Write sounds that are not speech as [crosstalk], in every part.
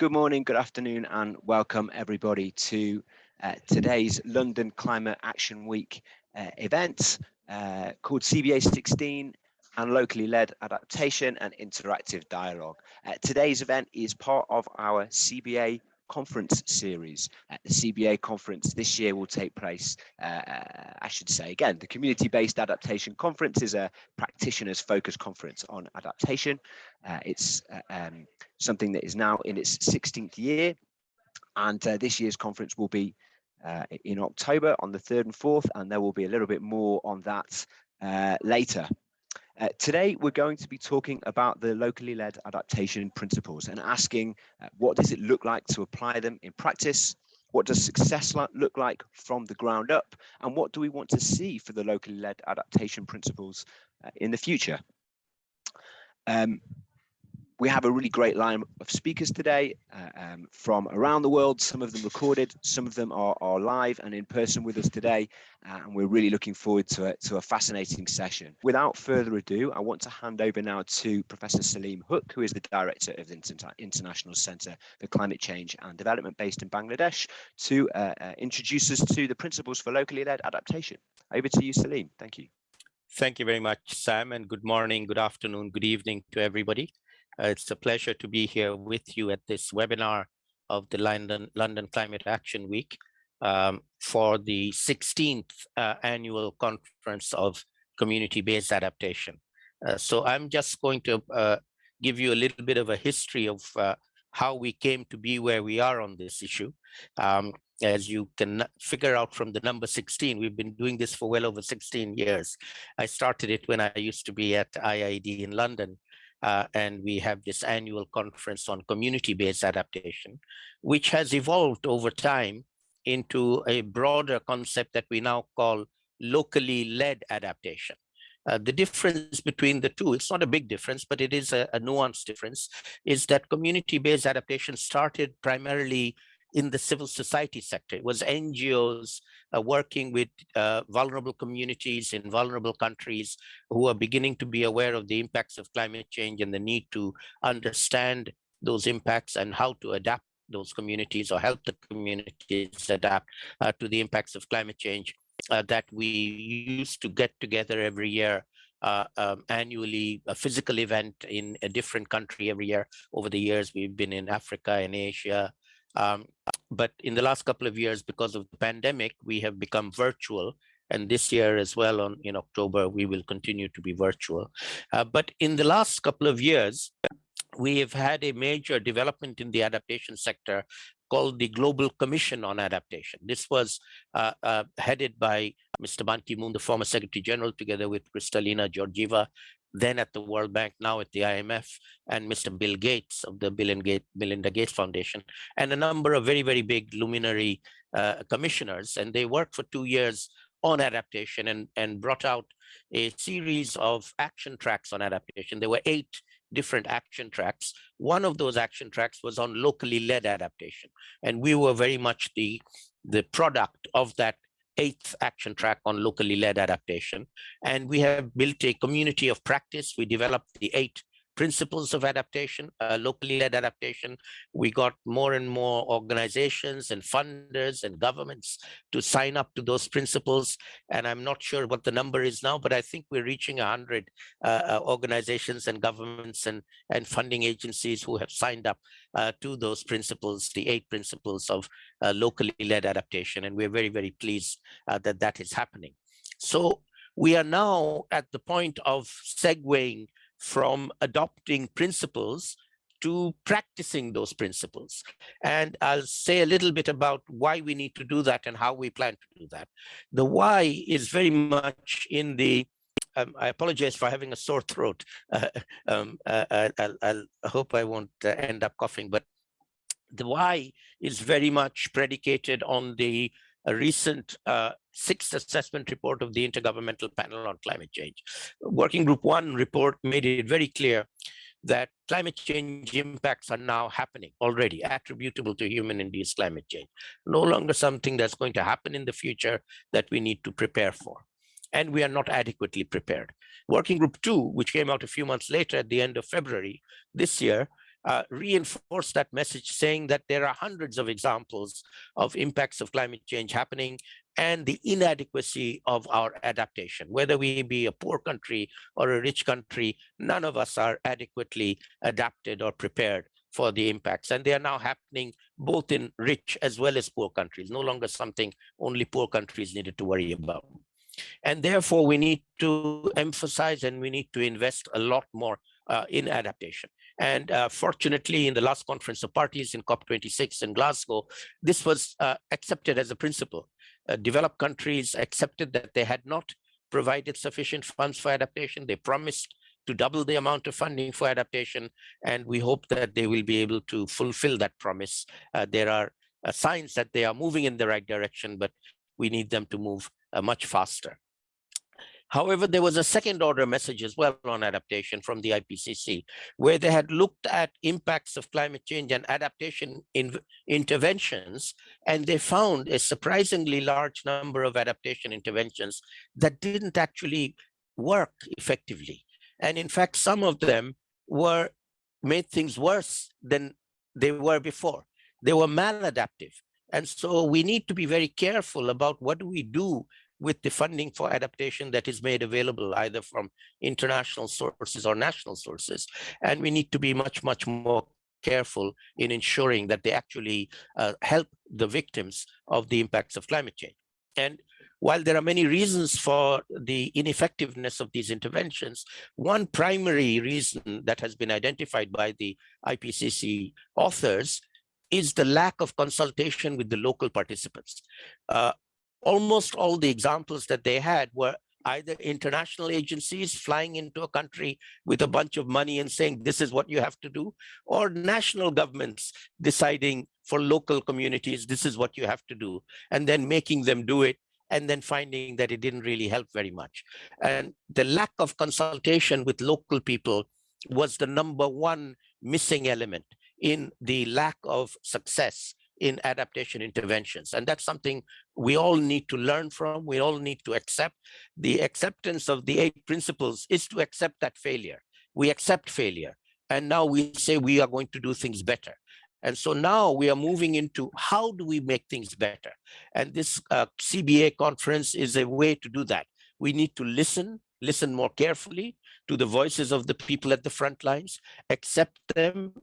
Good morning, good afternoon, and welcome everybody to uh, today's London Climate Action Week uh, event uh, called CBA 16 and locally led adaptation and interactive dialogue. Uh, today's event is part of our CBA conference series. Uh, the CBA conference this year will take place, uh, I should say again, the community-based adaptation conference is a practitioners focused conference on adaptation. Uh, it's uh, um, something that is now in its 16th year and uh, this year's conference will be uh, in October on the 3rd and 4th and there will be a little bit more on that later. Uh, today, we're going to be talking about the locally led adaptation principles and asking uh, what does it look like to apply them in practice? What does success look like from the ground up? And what do we want to see for the locally led adaptation principles uh, in the future? Um, we have a really great line of speakers today uh, um, from around the world, some of them recorded, some of them are, are live and in person with us today, uh, and we're really looking forward to a, to a fascinating session. Without further ado, I want to hand over now to Professor Salim Huq, who is the Director of the Inter International Centre for Climate Change and Development based in Bangladesh, to uh, uh, introduce us to the principles for locally led adaptation. Over to you, Salim. Thank you. Thank you very much, Sam, and good morning, good afternoon, good evening to everybody. Uh, it's a pleasure to be here with you at this webinar of the London, London Climate Action Week um, for the 16th uh, annual conference of community-based adaptation. Uh, so I'm just going to uh, give you a little bit of a history of uh, how we came to be where we are on this issue. Um, as you can figure out from the number 16, we've been doing this for well over 16 years. I started it when I used to be at IIED in London uh, and we have this annual conference on community-based adaptation, which has evolved over time into a broader concept that we now call locally led adaptation. Uh, the difference between the two, it's not a big difference, but it is a, a nuanced difference, is that community-based adaptation started primarily in the civil society sector. It was NGOs uh, working with uh, vulnerable communities in vulnerable countries who are beginning to be aware of the impacts of climate change and the need to understand those impacts and how to adapt those communities or help the communities adapt uh, to the impacts of climate change uh, that we used to get together every year uh, um, annually a physical event in a different country every year. Over the years, we've been in Africa and Asia, um, but in the last couple of years, because of the pandemic, we have become virtual. And this year as well, on in October, we will continue to be virtual. Uh, but in the last couple of years, we have had a major development in the adaptation sector called the Global Commission on Adaptation. This was uh, uh, headed by Mr. Ban Ki-moon, the former Secretary General, together with Kristalina Georgieva, then at the World Bank, now at the IMF, and Mr. Bill Gates of the Bill and Gates, Melinda Gates Foundation, and a number of very, very big luminary uh, commissioners. And they worked for two years on adaptation and, and brought out a series of action tracks on adaptation. There were eight different action tracks. One of those action tracks was on locally led adaptation. And we were very much the, the product of that eighth action track on locally led adaptation. And we have built a community of practice. We developed the eight principles of adaptation, uh, locally led adaptation. We got more and more organizations and funders and governments to sign up to those principles. And I'm not sure what the number is now, but I think we're reaching 100 uh, uh, organizations and governments and, and funding agencies who have signed up uh, to those principles, the eight principles of uh, locally led adaptation. And we're very, very pleased uh, that that is happening. So we are now at the point of segueing from adopting principles to practicing those principles. And I'll say a little bit about why we need to do that and how we plan to do that. The why is very much in the um, I apologize for having a sore throat. [laughs] Uh, um, uh, I, I, I, hope I won't uh, end up coughing, but the why is very much predicated on the a recent uh, sixth assessment report of the Intergovernmental Panel on Climate Change. Working Group One report made it very clear that climate change impacts are now happening already, attributable to human-induced climate change. No longer something that's going to happen in the future that we need to prepare for. And we are not adequately prepared. Working Group 2, which came out a few months later at the end of February this year, uh, reinforce that message saying that there are hundreds of examples of impacts of climate change happening and the inadequacy of our adaptation. Whether we be a poor country or a rich country, none of us are adequately adapted or prepared for the impacts. And they are now happening both in rich as well as poor countries, no longer something only poor countries needed to worry about. And therefore, we need to emphasize and we need to invest a lot more uh, in adaptation. And uh, fortunately, in the last conference of parties in COP26 in Glasgow, this was uh, accepted as a principle. Uh, developed countries accepted that they had not provided sufficient funds for adaptation. They promised to double the amount of funding for adaptation, and we hope that they will be able to fulfill that promise. Uh, there are uh, signs that they are moving in the right direction, but we need them to move uh, much faster. However, there was a second order message as well on adaptation from the IPCC, where they had looked at impacts of climate change and adaptation in interventions, and they found a surprisingly large number of adaptation interventions that didn't actually work effectively. And in fact, some of them were made things worse than they were before. They were maladaptive. And so we need to be very careful about what do we do with the funding for adaptation that is made available either from international sources or national sources. And we need to be much, much more careful in ensuring that they actually uh, help the victims of the impacts of climate change. And while there are many reasons for the ineffectiveness of these interventions, one primary reason that has been identified by the IPCC authors is the lack of consultation with the local participants. Uh, almost all the examples that they had were either international agencies flying into a country with a bunch of money and saying this is what you have to do or national governments deciding for local communities this is what you have to do and then making them do it and then finding that it didn't really help very much. And the lack of consultation with local people was the number one missing element in the lack of success in adaptation interventions. And that's something we all need to learn from, we all need to accept. The acceptance of the eight principles is to accept that failure. We accept failure. And now we say we are going to do things better. And so now we are moving into how do we make things better? And this uh, CBA conference is a way to do that. We need to listen, listen more carefully to the voices of the people at the front lines, accept them,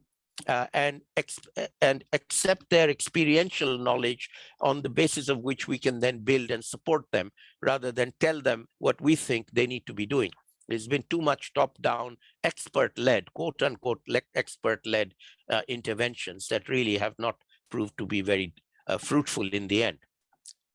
uh, and, uh, and accept their experiential knowledge on the basis of which we can then build and support them rather than tell them what we think they need to be doing. There's been too much top-down, expert-led, quote-unquote, expert-led uh, interventions that really have not proved to be very uh, fruitful in the end.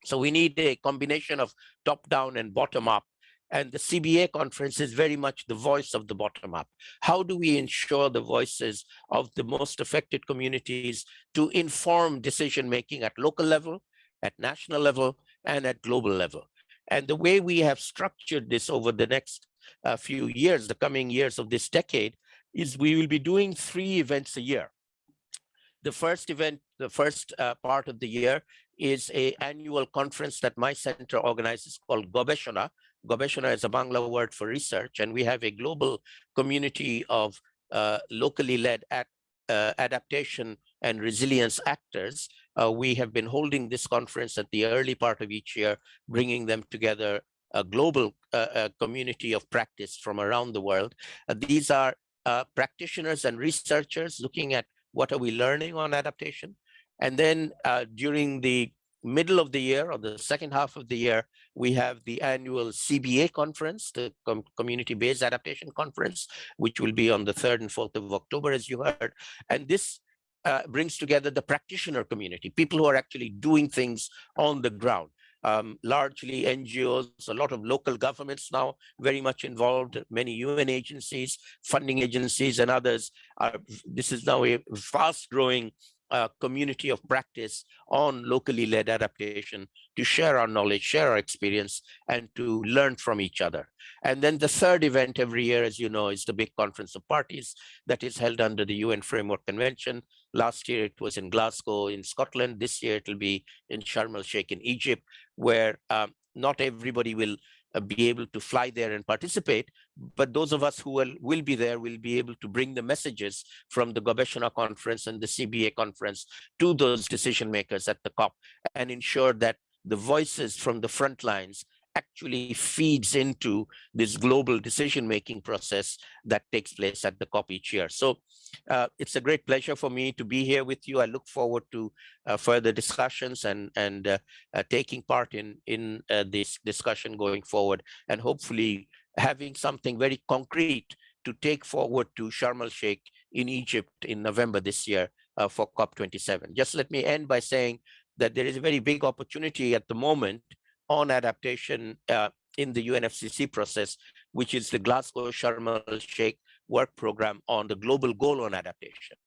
So we need a combination of top-down and bottom-up and the CBA conference is very much the voice of the bottom up. How do we ensure the voices of the most affected communities to inform decision making at local level, at national level, and at global level? And the way we have structured this over the next uh, few years, the coming years of this decade, is we will be doing three events a year. The first event, the first uh, part of the year is a annual conference that my center organizes called Gobeshona, Gobeshona is a Bangla word for research, and we have a global community of uh, locally led at, uh, adaptation and resilience actors. Uh, we have been holding this conference at the early part of each year, bringing them together a global uh, community of practice from around the world. Uh, these are uh, practitioners and researchers looking at what are we learning on adaptation. And then during the middle of the year or the second half of the year, we have the annual CBA conference, the Com Community-Based Adaptation Conference, which will be on the 3rd and 4th of October, as you heard. And this uh, brings together the practitioner community, people who are actually doing things on the ground. Um, largely NGOs, a lot of local governments now very much involved, many UN agencies, funding agencies and others. Are, this is now a fast growing uh, community of practice on locally led adaptation to share our knowledge, share our experience, and to learn from each other. And then the third event every year, as you know, is the big conference of parties that is held under the UN Framework Convention. Last year it was in Glasgow in Scotland. This year it will be in Sharm el Sheikh in Egypt, where um, not everybody will uh, be able to fly there and participate, but those of us who will, will be there will be able to bring the messages from the Gobeshona conference and the CBA conference to those decision makers at the COP and ensure that the voices from the front lines actually feeds into this global decision-making process that takes place at the COP each year. So uh, it's a great pleasure for me to be here with you. I look forward to uh, further discussions and, and uh, uh taking part in, in uh, this discussion going forward and hopefully having something very concrete to take forward to Sharm el-Sheikh in Egypt in November this year uh, for COP27. Just let me end by saying that there is a very big opportunity at the moment on adaptation uh, in the UNFCCC process, which is the Glasgow Sharm el-Sheikh work program on the global goal on adaptation.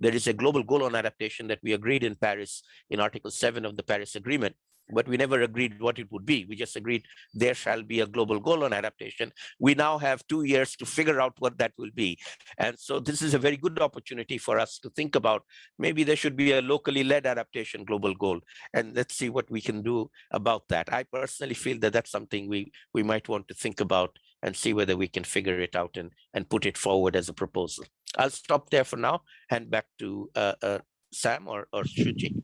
There is a global goal on adaptation that we agreed in Paris in Article 7 of the Paris Agreement, but we never agreed what it would be. We just agreed there shall be a global goal on adaptation. We now have two years to figure out what that will be. And so this is a very good opportunity for us to think about maybe there should be a locally led adaptation global goal. And let's see what we can do about that. I personally feel that that's something we, we might want to think about and see whether we can figure it out and, and put it forward as a proposal. I'll stop there for now, hand back to uh, uh, Sam or, or Shuji.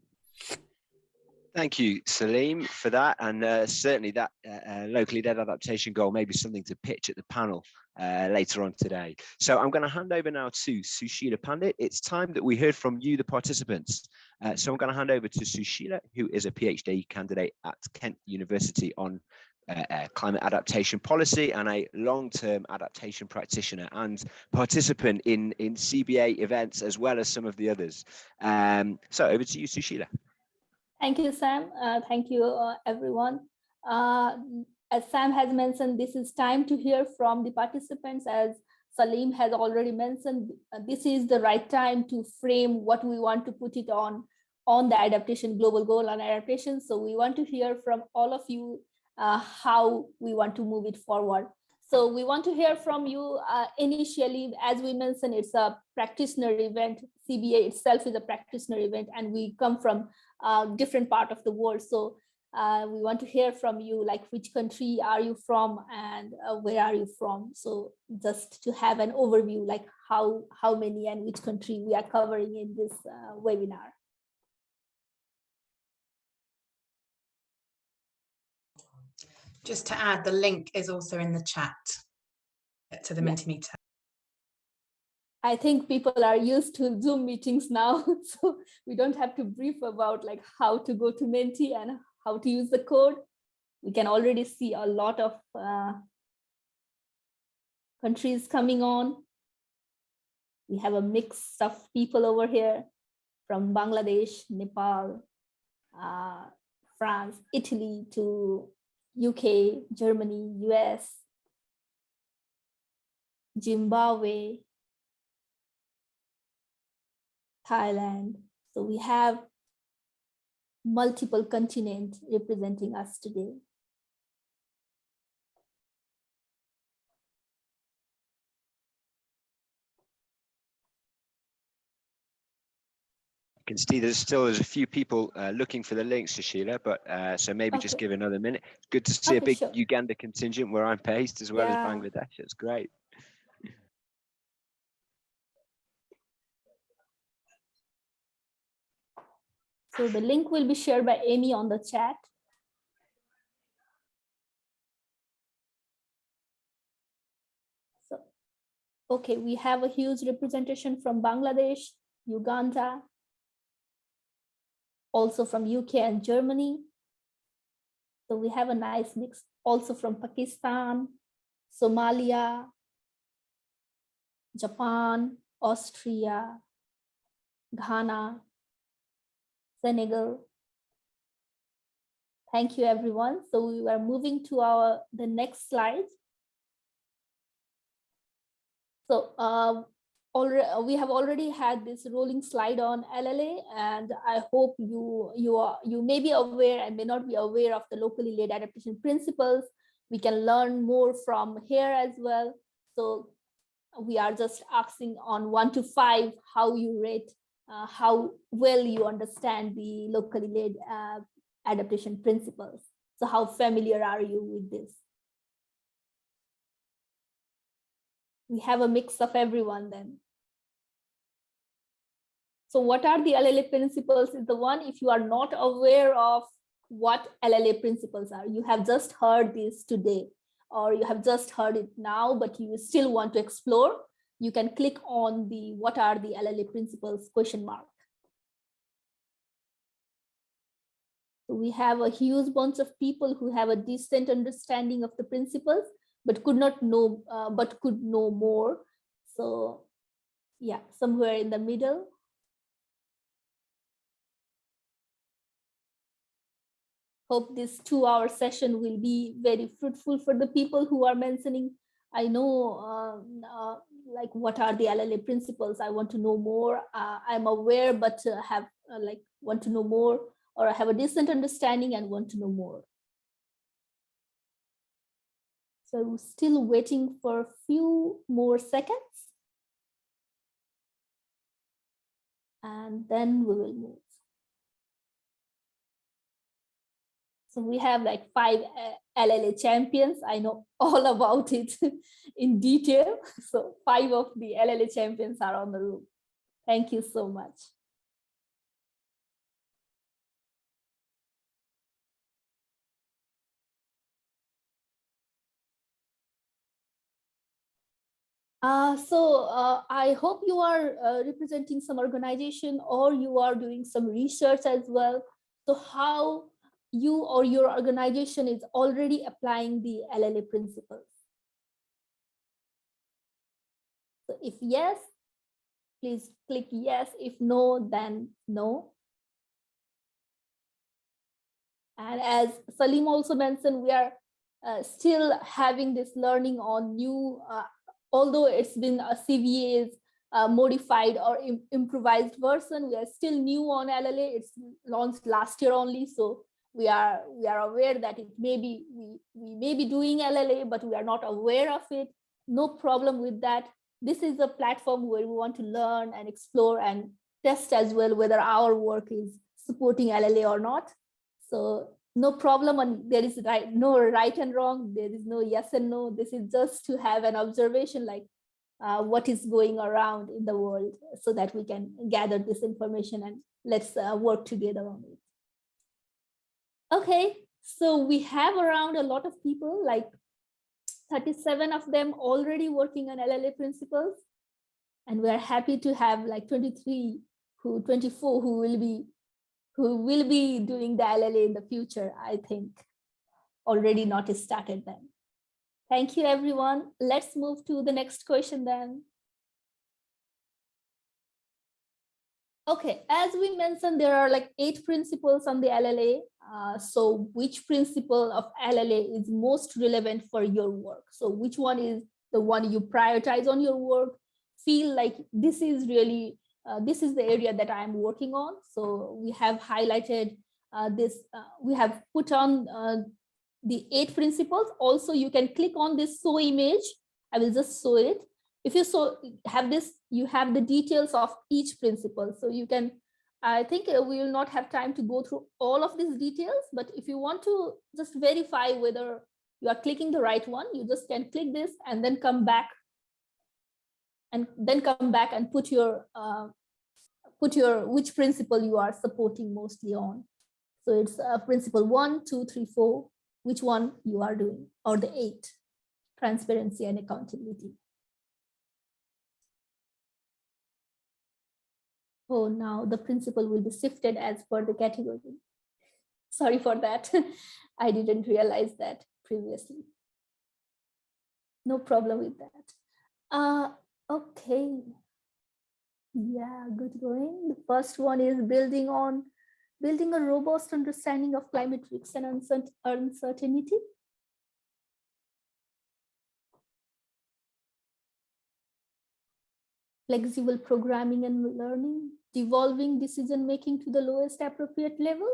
Thank you, Salim, for that. And uh, certainly that uh, uh, locally led adaptation goal may be something to pitch at the panel uh, later on today. So I'm going to hand over now to Sushila Pandit. It's time that we heard from you, the participants. Uh, so I'm going to hand over to Sushila, who is a PhD candidate at Kent University on uh, climate adaptation policy and a long-term adaptation practitioner and participant in, in CBA events as well as some of the others. Um, so over to you, Sushila. Thank you, Sam. Uh, thank you, uh, everyone. Uh, as Sam has mentioned, this is time to hear from the participants. As Salim has already mentioned, uh, this is the right time to frame what we want to put it on on the adaptation global goal on adaptation. So we want to hear from all of you uh, how we want to move it forward. So we want to hear from you uh, initially, as we mentioned, it's a practitioner event. CBA itself is a practitioner event, and we come from uh, different part of the world. So uh, we want to hear from you, like which country are you from and uh, where are you from? So just to have an overview, like how, how many and which country we are covering in this uh, webinar. Just to add, the link is also in the chat to the yeah. Mentimeter. I think people are used to Zoom meetings now, [laughs] so we don't have to brief about like how to go to Menti and how to use the code. We can already see a lot of uh, countries coming on. We have a mix of people over here from Bangladesh, Nepal, uh, France, Italy to UK, Germany, US, Zimbabwe, Thailand. So we have multiple continents representing us today. I can see there's still there's a few people uh, looking for the links to Sheila, but uh, so maybe okay. just give another minute. It's good to see okay, a big sure. Uganda contingent where I'm based as well yeah. as Bangladesh. It's great. So the link will be shared by Amy on the chat. So, okay, we have a huge representation from Bangladesh, Uganda, also from UK and Germany. So we have a nice mix also from Pakistan, Somalia, Japan, Austria, Ghana, Senegal. Thank you, everyone. So we are moving to our the next slide. So uh, already we have already had this rolling slide on LLA, and I hope you you are you may be aware and may not be aware of the locally led adaptation principles. We can learn more from here as well. So we are just asking on one to five how you rate uh, how well you understand the locally led uh, adaptation principles. So how familiar are you with this? we have a mix of everyone then. So what are the LLA principles is the one if you are not aware of what LLA principles are, you have just heard this today or you have just heard it now, but you still want to explore, you can click on the what are the LLA principles question mark. we have a huge bunch of people who have a decent understanding of the principles, but could not know, uh, but could know more. So yeah, somewhere in the middle. Hope this two hour session will be very fruitful for the people who are mentioning. I know uh, uh, like what are the LLA principles? I want to know more. Uh, I'm aware, but uh, have uh, like want to know more or I have a decent understanding and want to know more. So still waiting for a few more seconds. And then we will move. So we have like five uh, LLA champions. I know [laughs] all about it [laughs] in detail. [laughs] So five of the LLA champions are on the room. Thank you so much. Uh, so uh, I hope you are uh, representing some organization or you are doing some research as well. So how you or your organization is already applying the LLA principles. So if yes, please click yes. If no, then no. And as Salim also mentioned, we are uh, still having this learning on new uh, although it's been a CBA's uh, modified or Im improvised version, we are still new on LLA. It's launched last year only, so we are we are aware that it may be we we may be doing LLA, but we are not aware of it. No problem with that. This is a platform where we want to learn and explore and test as well whether our work is supporting LLA or not. So no problem and there is right no right and wrong there is no yes and no this is just to have an observation like uh, what is going around in the world so that we can gather this information and let's uh, work together on it okay so we have around a lot of people like 37 of them already working on LLA principles and we are happy to have like 23 who 24 who will be who will be doing the LLA in the future, I think already not started then. Thank you, everyone. Let's move to the next question then. Okay, as we mentioned, there are like eight principles on the LLA. Uh, so which principle of LLA is most relevant for your work? So which one is the one you prioritize on your work? Feel like this is really uh, this is the area that I'm working on. So we have highlighted uh, this, uh, we have put on uh, the eight principles. Also, you can click on this show image. I will just show it. If you so have this, you have the details of each principle. So you can, I think uh, we will not have time to go through all of these details, but if you want to just verify whether you are clicking the right one, you just can click this and then come back and then come back and put your uh, put your which principle you are supporting mostly on. So it's uh, principle one, two, three, four, which one you are doing, or the eight, transparency and accountability. Oh, now the principle will be shifted as per the category. Sorry for that. [laughs] I didn't realize that previously. No problem with that. Uh, okay, yeah, good going. The first one is building on building a robust understanding of climate risks and uncertainty. Flexible programming and learning, devolving decision making to the lowest appropriate level.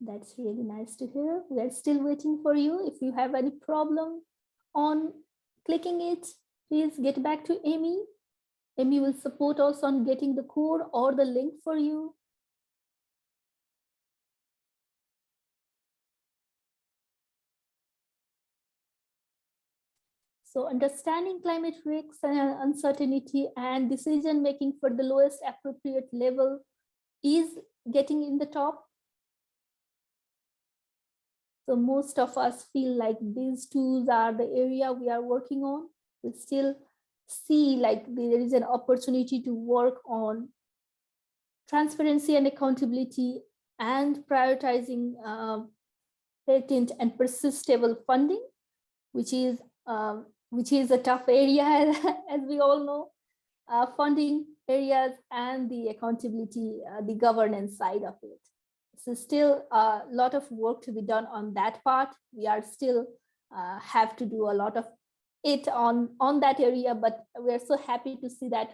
That's really nice to hear. We're still waiting for you. If you have any problem, on clicking it, please get back to Amy. Amy will support us on getting the code or the link for you. So understanding climate risks and uncertainty and decision making for the lowest appropriate level is getting in the top. So most of us feel like these tools are the area we are working on. We still see like there is an opportunity to work on transparency and accountability and prioritizing uh, patent and persistable funding, which is um, which is a tough area [laughs] as we all know, uh, funding areas and the accountability, uh, the governance side of it. So still a lot of work to be done on that part. We are still uh, have to do a lot of it on, on that area, but we're so happy to see that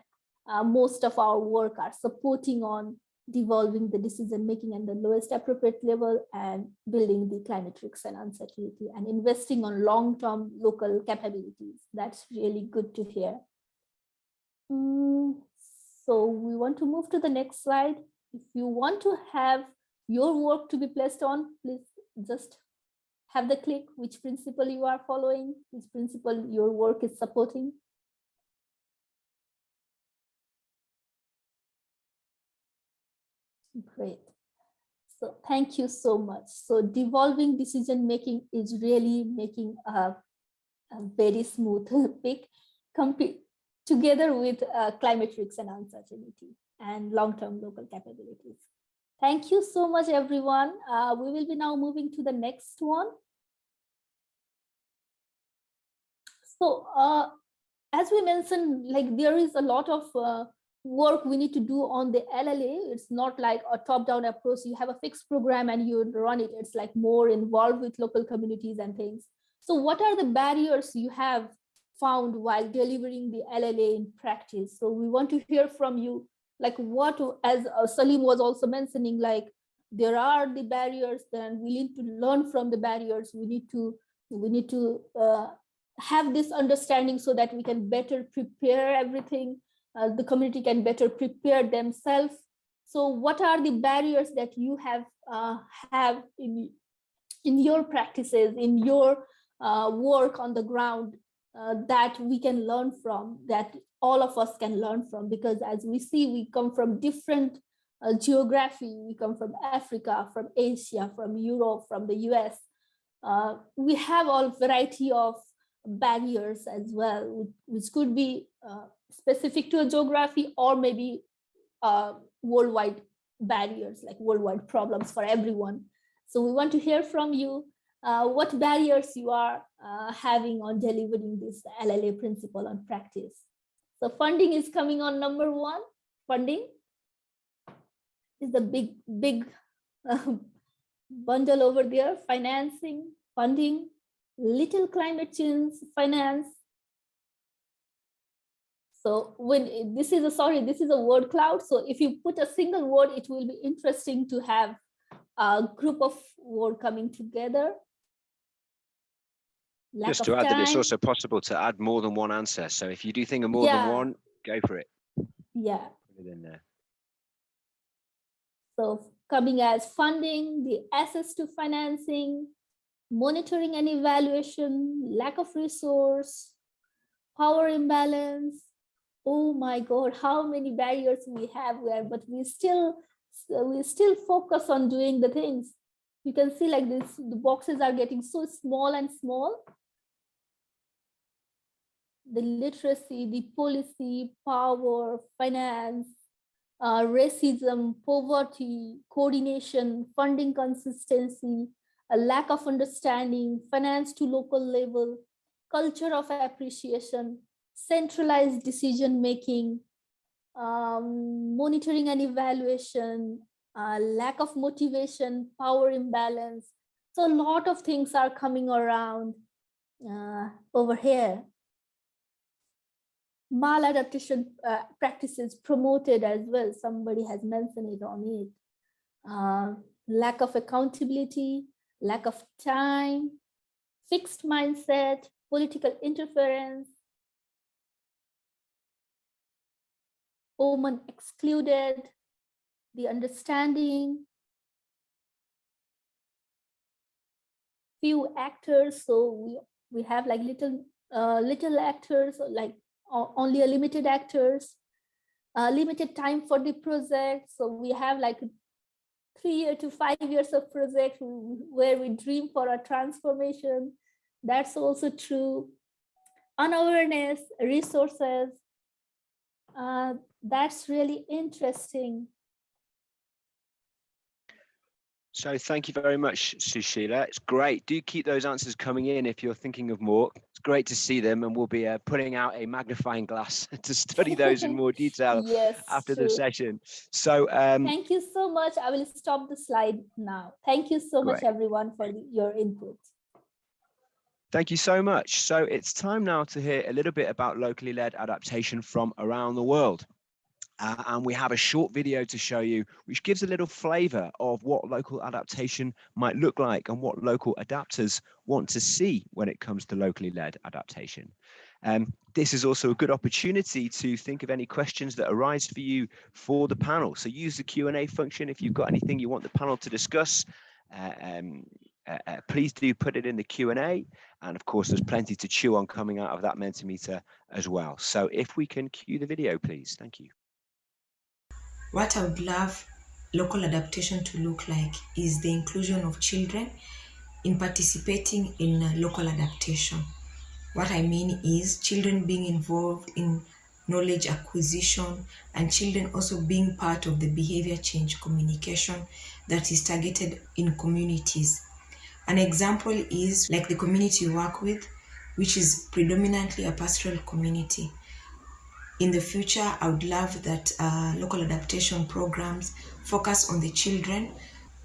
uh, most of our work are supporting on devolving the decision making at the lowest appropriate level and building the climate risks and uncertainty and investing on long-term local capabilities. That's really good to hear. Mm, so we want to move to the next slide. If you want to have your work to be placed on, please just have the click which principle you are following, which principle your work is supporting. Great. So thank you so much. So devolving decision making is really making a, a very smooth [laughs] pick together with uh, climate risks and uncertainty and long-term local capabilities. Thank you so much, everyone. Uh, we will be now moving to the next one. So uh, as we mentioned, like there is a lot of uh, work we need to do on the LLA. It's not like a top-down approach. You have a fixed program and you run it. It's like more involved with local communities and things. So what are the barriers you have found while delivering the LLA in practice? So we want to hear from you, like what, as uh, Salim was also mentioning, like there are the barriers, then we need to learn from the barriers. We need to, we need to uh, have this understanding so that we can better prepare everything uh, the community can better prepare themselves. So what are the barriers that you have uh, have in, in your practices, in your uh, work on the ground uh, that we can learn from, that all of us can learn from? Because as we see, we come from different uh, geography, we come from Africa, from Asia, from Europe, from the US. Uh, we have all variety of barriers as well, which could be specific to a geography or maybe uh, worldwide barriers, like worldwide problems for everyone. So we want to hear from you uh, what barriers you are uh, having on delivering this LLA principle on practice. So funding is coming on number one. Funding is the big, big uh, [laughs] bundle over there. Financing, funding, little climate change finance, so when this is a, sorry, this is a word cloud. So if you put a single word, it will be interesting to have a group of word coming together. Lack Just to add time. that it's also possible to add more than one answer. So if you do think of more yeah. than one, go for it. Yeah. Put it in there. So coming as funding, the access to financing, monitoring and evaluation, lack of resource, power imbalance, oh my god how many barriers we have where but we still we still focus on doing the things. You can see like this the boxes are getting so small and small. The literacy the policy power finance uh, racism poverty coordination funding consistency a lack of understanding finance to local level culture of appreciation centralized decision making, um, monitoring and evaluation, uh, lack of motivation, power imbalance. So a lot of things are coming around uh, over here. Maladaptation uh, practices promoted as well. Somebody has mentioned it on it. Uh, lack of accountability, lack of time, fixed mindset, political interference, woman excluded, the understanding, few actors. So we, we have like little uh, little actors, like only a limited actors, uh, limited time for the project. So we have like three year to five years of project where we dream for a transformation. That's also true. Unawareness, resources. Uh, that's really interesting. So thank you very much, Sushila. It's great. Do keep those answers coming in if you're thinking of more. It's great to see them and we'll be uh, putting out a magnifying glass [laughs] to study those in more [laughs] detail yes, after true. the session. So um, thank you so much. I will stop the slide now. Thank you so great. much, everyone, for your input. Thank you so much. So it's time now to hear a little bit about locally led adaptation from around the world. Uh, and we have a short video to show you, which gives a little flavor of what local adaptation might look like and what local adapters want to see when it comes to locally led adaptation. Um, this is also a good opportunity to think of any questions that arise for you for the panel. So use the Q&A function if you've got anything you want the panel to discuss. Uh, um, uh, uh, please do put it in the Q&A. And of course, there's plenty to chew on coming out of that Mentimeter as well. So if we can cue the video, please. Thank you. What I would love local adaptation to look like is the inclusion of children in participating in uh, local adaptation. What I mean is children being involved in knowledge acquisition and children also being part of the behavior change communication that is targeted in communities. An example is like the community you work with, which is predominantly a pastoral community in the future, I would love that uh, local adaptation programs focus on the children.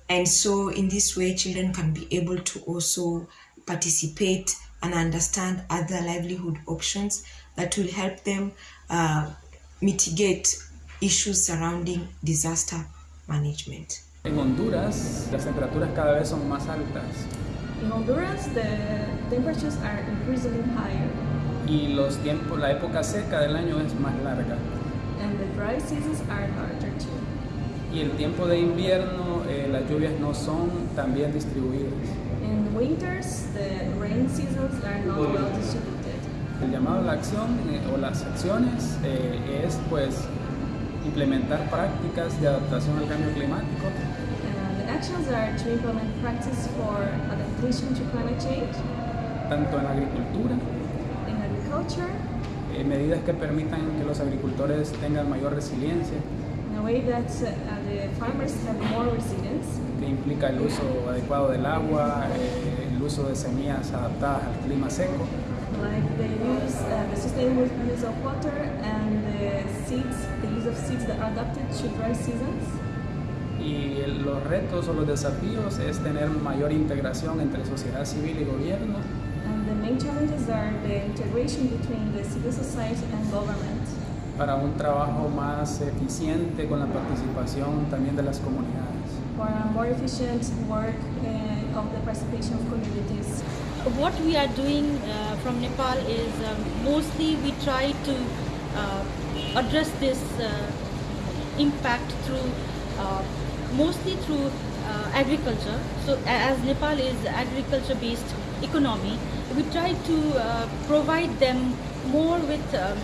And so in this way, children can be able to also participate and understand other livelihood options that will help them uh, mitigate issues surrounding disaster management. En Honduras, las temperaturas cada vez son más altas. In Honduras, the temperatures are increasingly higher y los tiempos, la época seca del año es más larga. And the dry seasons are larger too. Y el tiempo de invierno, eh, las lluvias no son tan bien distribuidas. In winters, the rain seasons are not well distributed. El llamado a la acción eh, o las acciones eh, es pues implementar prácticas de adaptación al cambio climático. And the actions are to implement practice for adaptation to climate change. Tanto en la agricultura agriculture. Eh, medidas que permitan que los agricultores tengan mayor resiliencia. In a way that uh, the farmers have more resilience. Que implica el uso adecuado del agua, eh, el uso de semillas adaptadas al clima seco. Like the use, uh, the sustainable use of water and the seeds, the use of seeds that are adapted to dry seasons. Y los retos o los desafíos es tener mayor integración entre sociedad civil y gobierno main challenges are the integration between the civil society and government. Para un trabajo más eficiente con la participación también de las comunidades. For a more efficient work uh, of the participation of communities. What we are doing uh, from Nepal is um, mostly we try to uh, address this uh, impact through uh, mostly through uh, agriculture. So as Nepal is agriculture based economy, we try to uh, provide them more with um,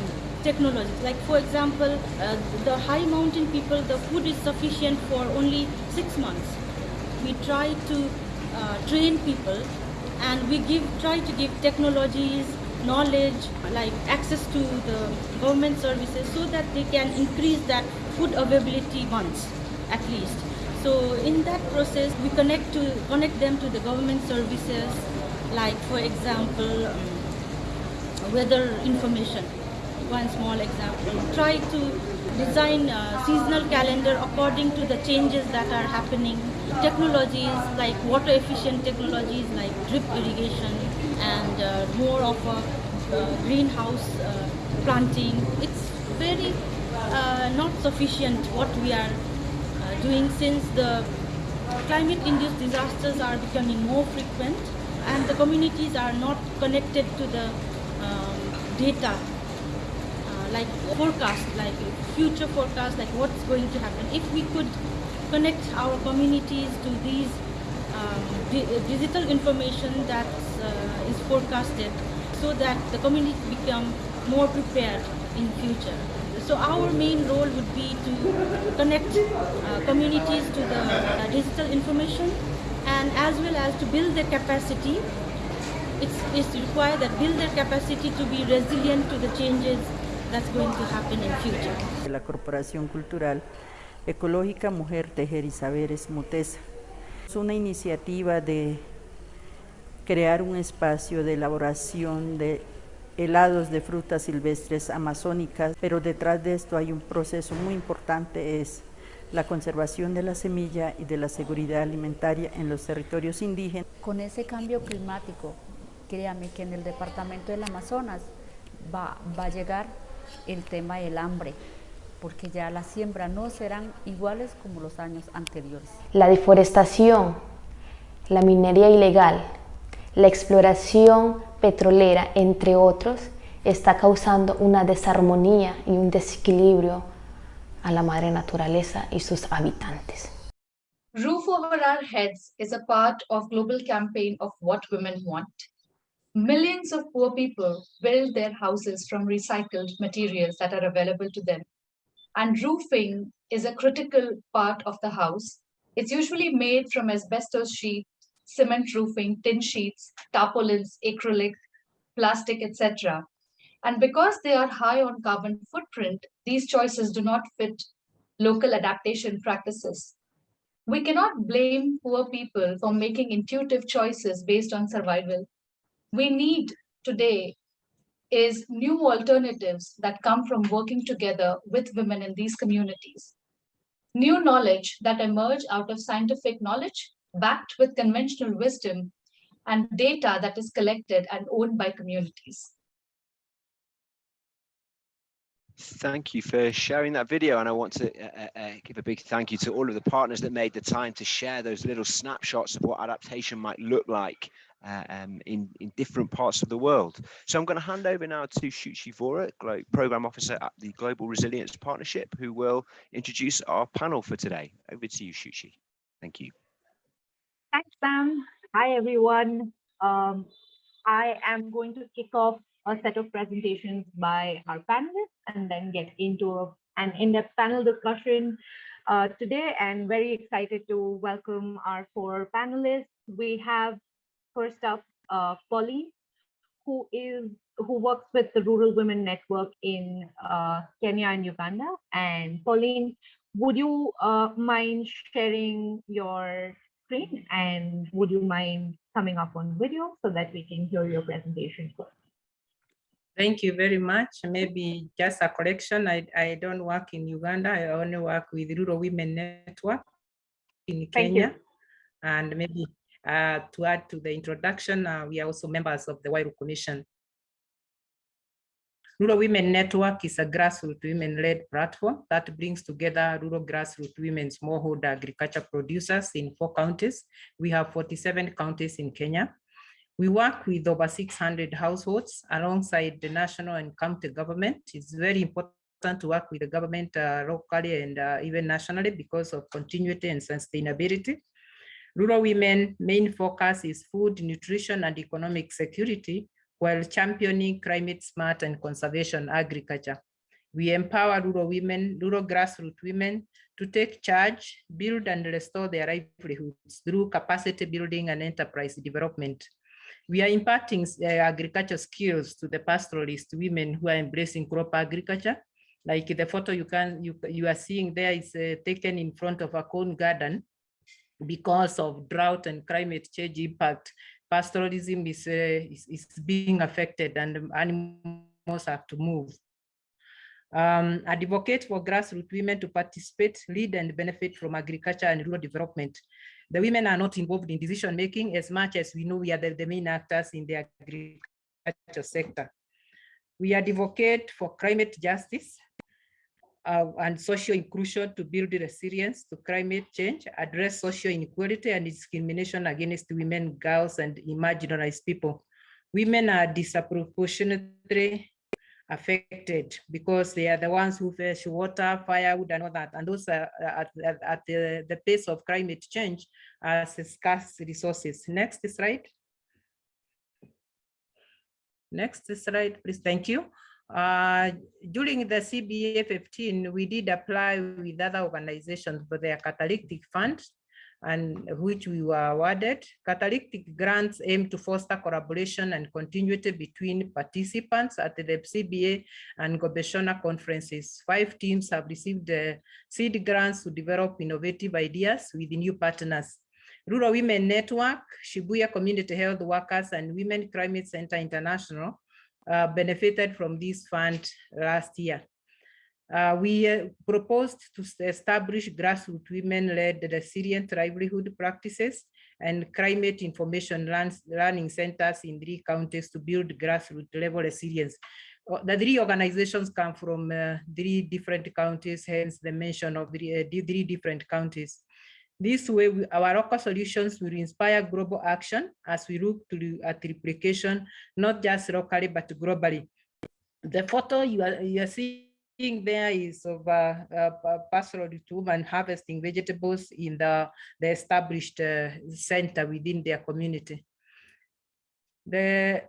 technology. Like for example, uh, the high mountain people, the food is sufficient for only six months. We try to uh, train people and we give try to give technologies, knowledge, like access to the government services so that they can increase that food availability once at least. So in that process, we connect to connect them to the government services, like for example um, weather information. One small example. Try to design seasonal calendar according to the changes that are happening. Technologies like water efficient technologies like drip irrigation and uh, more of a uh, greenhouse uh, planting. It's very uh, not sufficient what we are uh, doing since the climate induced disasters are becoming more frequent and the communities are not connected to the um, data uh, like forecast like future forecast like what's going to happen if we could connect our communities to these um, di digital information that uh, is forecasted so that the community become more prepared in future. So our main role would be to connect uh, communities to the uh, digital information and as well as to build their capacity. It's, it's required that build their capacity to be resilient to the changes that's going to happen in future. la Corporación Cultural Ecológica Mujer Tejer y Saberes Mutesa. Es una iniciativa de crear un espacio de elaboración de helados de frutas silvestres amazónicas, pero detrás de esto hay un proceso muy importante, es la conservación de la semilla y de la seguridad alimentaria en los territorios indígenas. Con ese cambio climático, créame que en el departamento del Amazonas va, va a llegar el tema del hambre, porque ya las siembras no serán iguales como los años anteriores. La deforestación, la minería ilegal, la exploración petrolera, entre otros, está causando una desarmonía y un desequilibrio a la madre naturaleza y sus habitantes. Roof over our heads is a part of global campaign of what women want. Millions of poor people build their houses from recycled materials that are available to them. And roofing is a critical part of the house. It's usually made from asbestos sheet, cement roofing, tin sheets, tarpaulins, acrylic, plastic, etc. And because they are high on carbon footprint, these choices do not fit local adaptation practices. We cannot blame poor people for making intuitive choices based on survival. We need today is new alternatives that come from working together with women in these communities. New knowledge that emerge out of scientific knowledge backed with conventional wisdom and data that is collected and owned by communities. Thank you for sharing that video. And I want to uh, uh, give a big thank you to all of the partners that made the time to share those little snapshots of what adaptation might look like uh, um, in, in different parts of the world. So I'm going to hand over now to Shuchi Vora, Program Officer at the Global Resilience Partnership, who will introduce our panel for today. Over to you, Shuchi. Thank you. Thanks, Sam. Hi, everyone. Um, I am going to kick off a set of presentations by our panelists and then get into a, an in-depth panel discussion uh, today and very excited to welcome our four panelists. We have first up uh, Pauline, who is who works with the Rural Women Network in uh, Kenya and Uganda. And Pauline, would you uh, mind sharing your screen and would you mind coming up on video so that we can hear your presentation first? Thank you very much. Maybe just a correction. I, I don't work in Uganda. I only work with Rural Women Network in Kenya. And maybe uh, to add to the introduction, uh, we are also members of the Huairou Commission. Rural Women Network is a grassroots women-led platform that brings together rural grassroots women smallholder agriculture producers in four counties. We have 47 counties in Kenya. We work with over 600 households alongside the national and county government. It's very important to work with the government uh, locally and uh, even nationally because of continuity and sustainability. Rural women main focus is food, nutrition, and economic security, while championing climate smart and conservation agriculture. We empower rural women, rural grassroots women to take charge, build and restore their livelihoods through capacity building and enterprise development. We are imparting uh, agriculture skills to the pastoralist women who are embracing crop agriculture. Like the photo you can you, you are seeing there is uh, taken in front of a corn garden because of drought and climate change impact. Pastoralism is, uh, is, is being affected and animals have to move. Um, advocate for grassroots women to participate, lead and benefit from agriculture and rural development. The women are not involved in decision making as much as we know we are the, the main actors in the agriculture sector. We advocate for climate justice uh, and social inclusion to build resilience to climate change, address social inequality and discrimination against women, girls, and marginalized people. Women are disproportionately affected because they are the ones who face water, firewood, and all that. And those are at, at, at the, the pace of climate change as scarce resources. Next slide. Next slide, please. Thank you. Uh, during the CBA 15, we did apply with other organizations for their catalytic fund and which we were awarded. Catalytic grants aim to foster collaboration and continuity between participants at the CBA and Gobeshona conferences. Five teams have received the seed grants to develop innovative ideas with new partners. Rural Women Network, Shibuye Community Health Workers, and Women Climate Center International uh, benefited from this fund last year. Uh, we uh, proposed to establish grassroots women-led resilient livelihood practices and climate information learning centers in three counties to build grassroots level resilience. The three organizations come from uh, three different counties, hence the mention of the, uh, three different counties. This way, we, our local solutions will inspire global action as we look to at replication, not just locally, but globally. The photo you are, you are seeing there is of uh, uh, pastoral women harvesting vegetables in the, the established uh, center within their community. The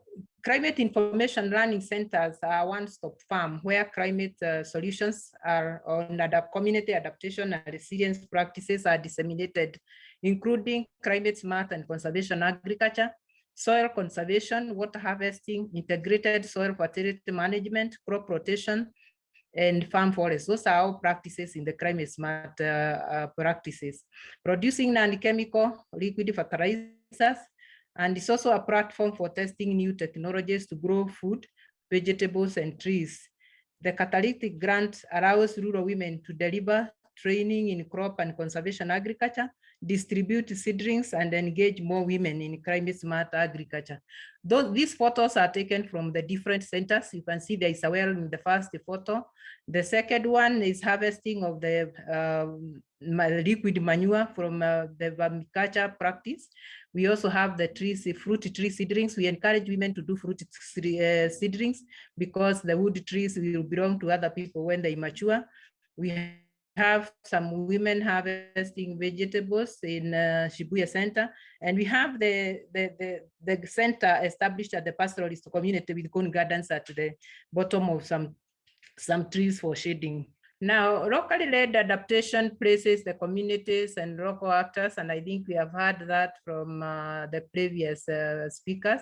climate information learning centers are one-stop farm where climate uh, solutions are on adapt community adaptation and resilience practices are disseminated, including climate smart and conservation agriculture, soil conservation, water harvesting, integrated soil fertility management, crop rotation, and farm forests. Those are all practices in the climate smart uh, uh, practices. Producing non-chemical liquid fertilizers, and it's also a platform for testing new technologies to grow food, vegetables, and trees. The catalytic grant allows rural women to deliver training in crop and conservation agriculture, distribute seedlings, and engage more women in climate smart agriculture. Those, these photos are taken from the different centers. You can see there is a well in the first photo. The second one is harvesting of the uh, liquid manure from uh, the vermiculture practice. We also have the trees, fruit tree seedlings. We encourage women to do fruit uh, seedlings because the wood trees will belong to other people when they mature. We have some women harvesting vegetables in uh, Shibuye Center, and we have the, the, the, the center established at the pastoralist community with cone gardens at the bottom of some, some trees for shading. Now, locally led adaptation places the communities and local actors, and I think we have heard that from uh, the previous uh, speakers,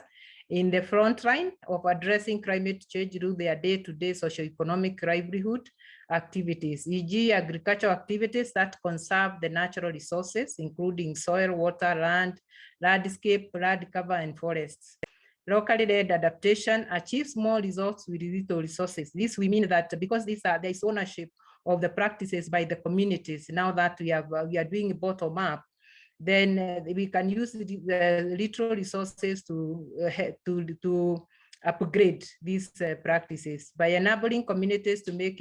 in the front line of addressing climate change through their day-to-day -day socioeconomic livelihood activities, e.g. agricultural activities that conserve the natural resources, including soil, water, land, landscape, land cover, and forests. Locally led adaptation achieves more results with little resources. This we mean that because these are there is ownership of the practices by the communities. Now that we have we are doing bottom up, then uh, we can use the, the little resources to uh, to to upgrade these uh, practices by enabling communities to make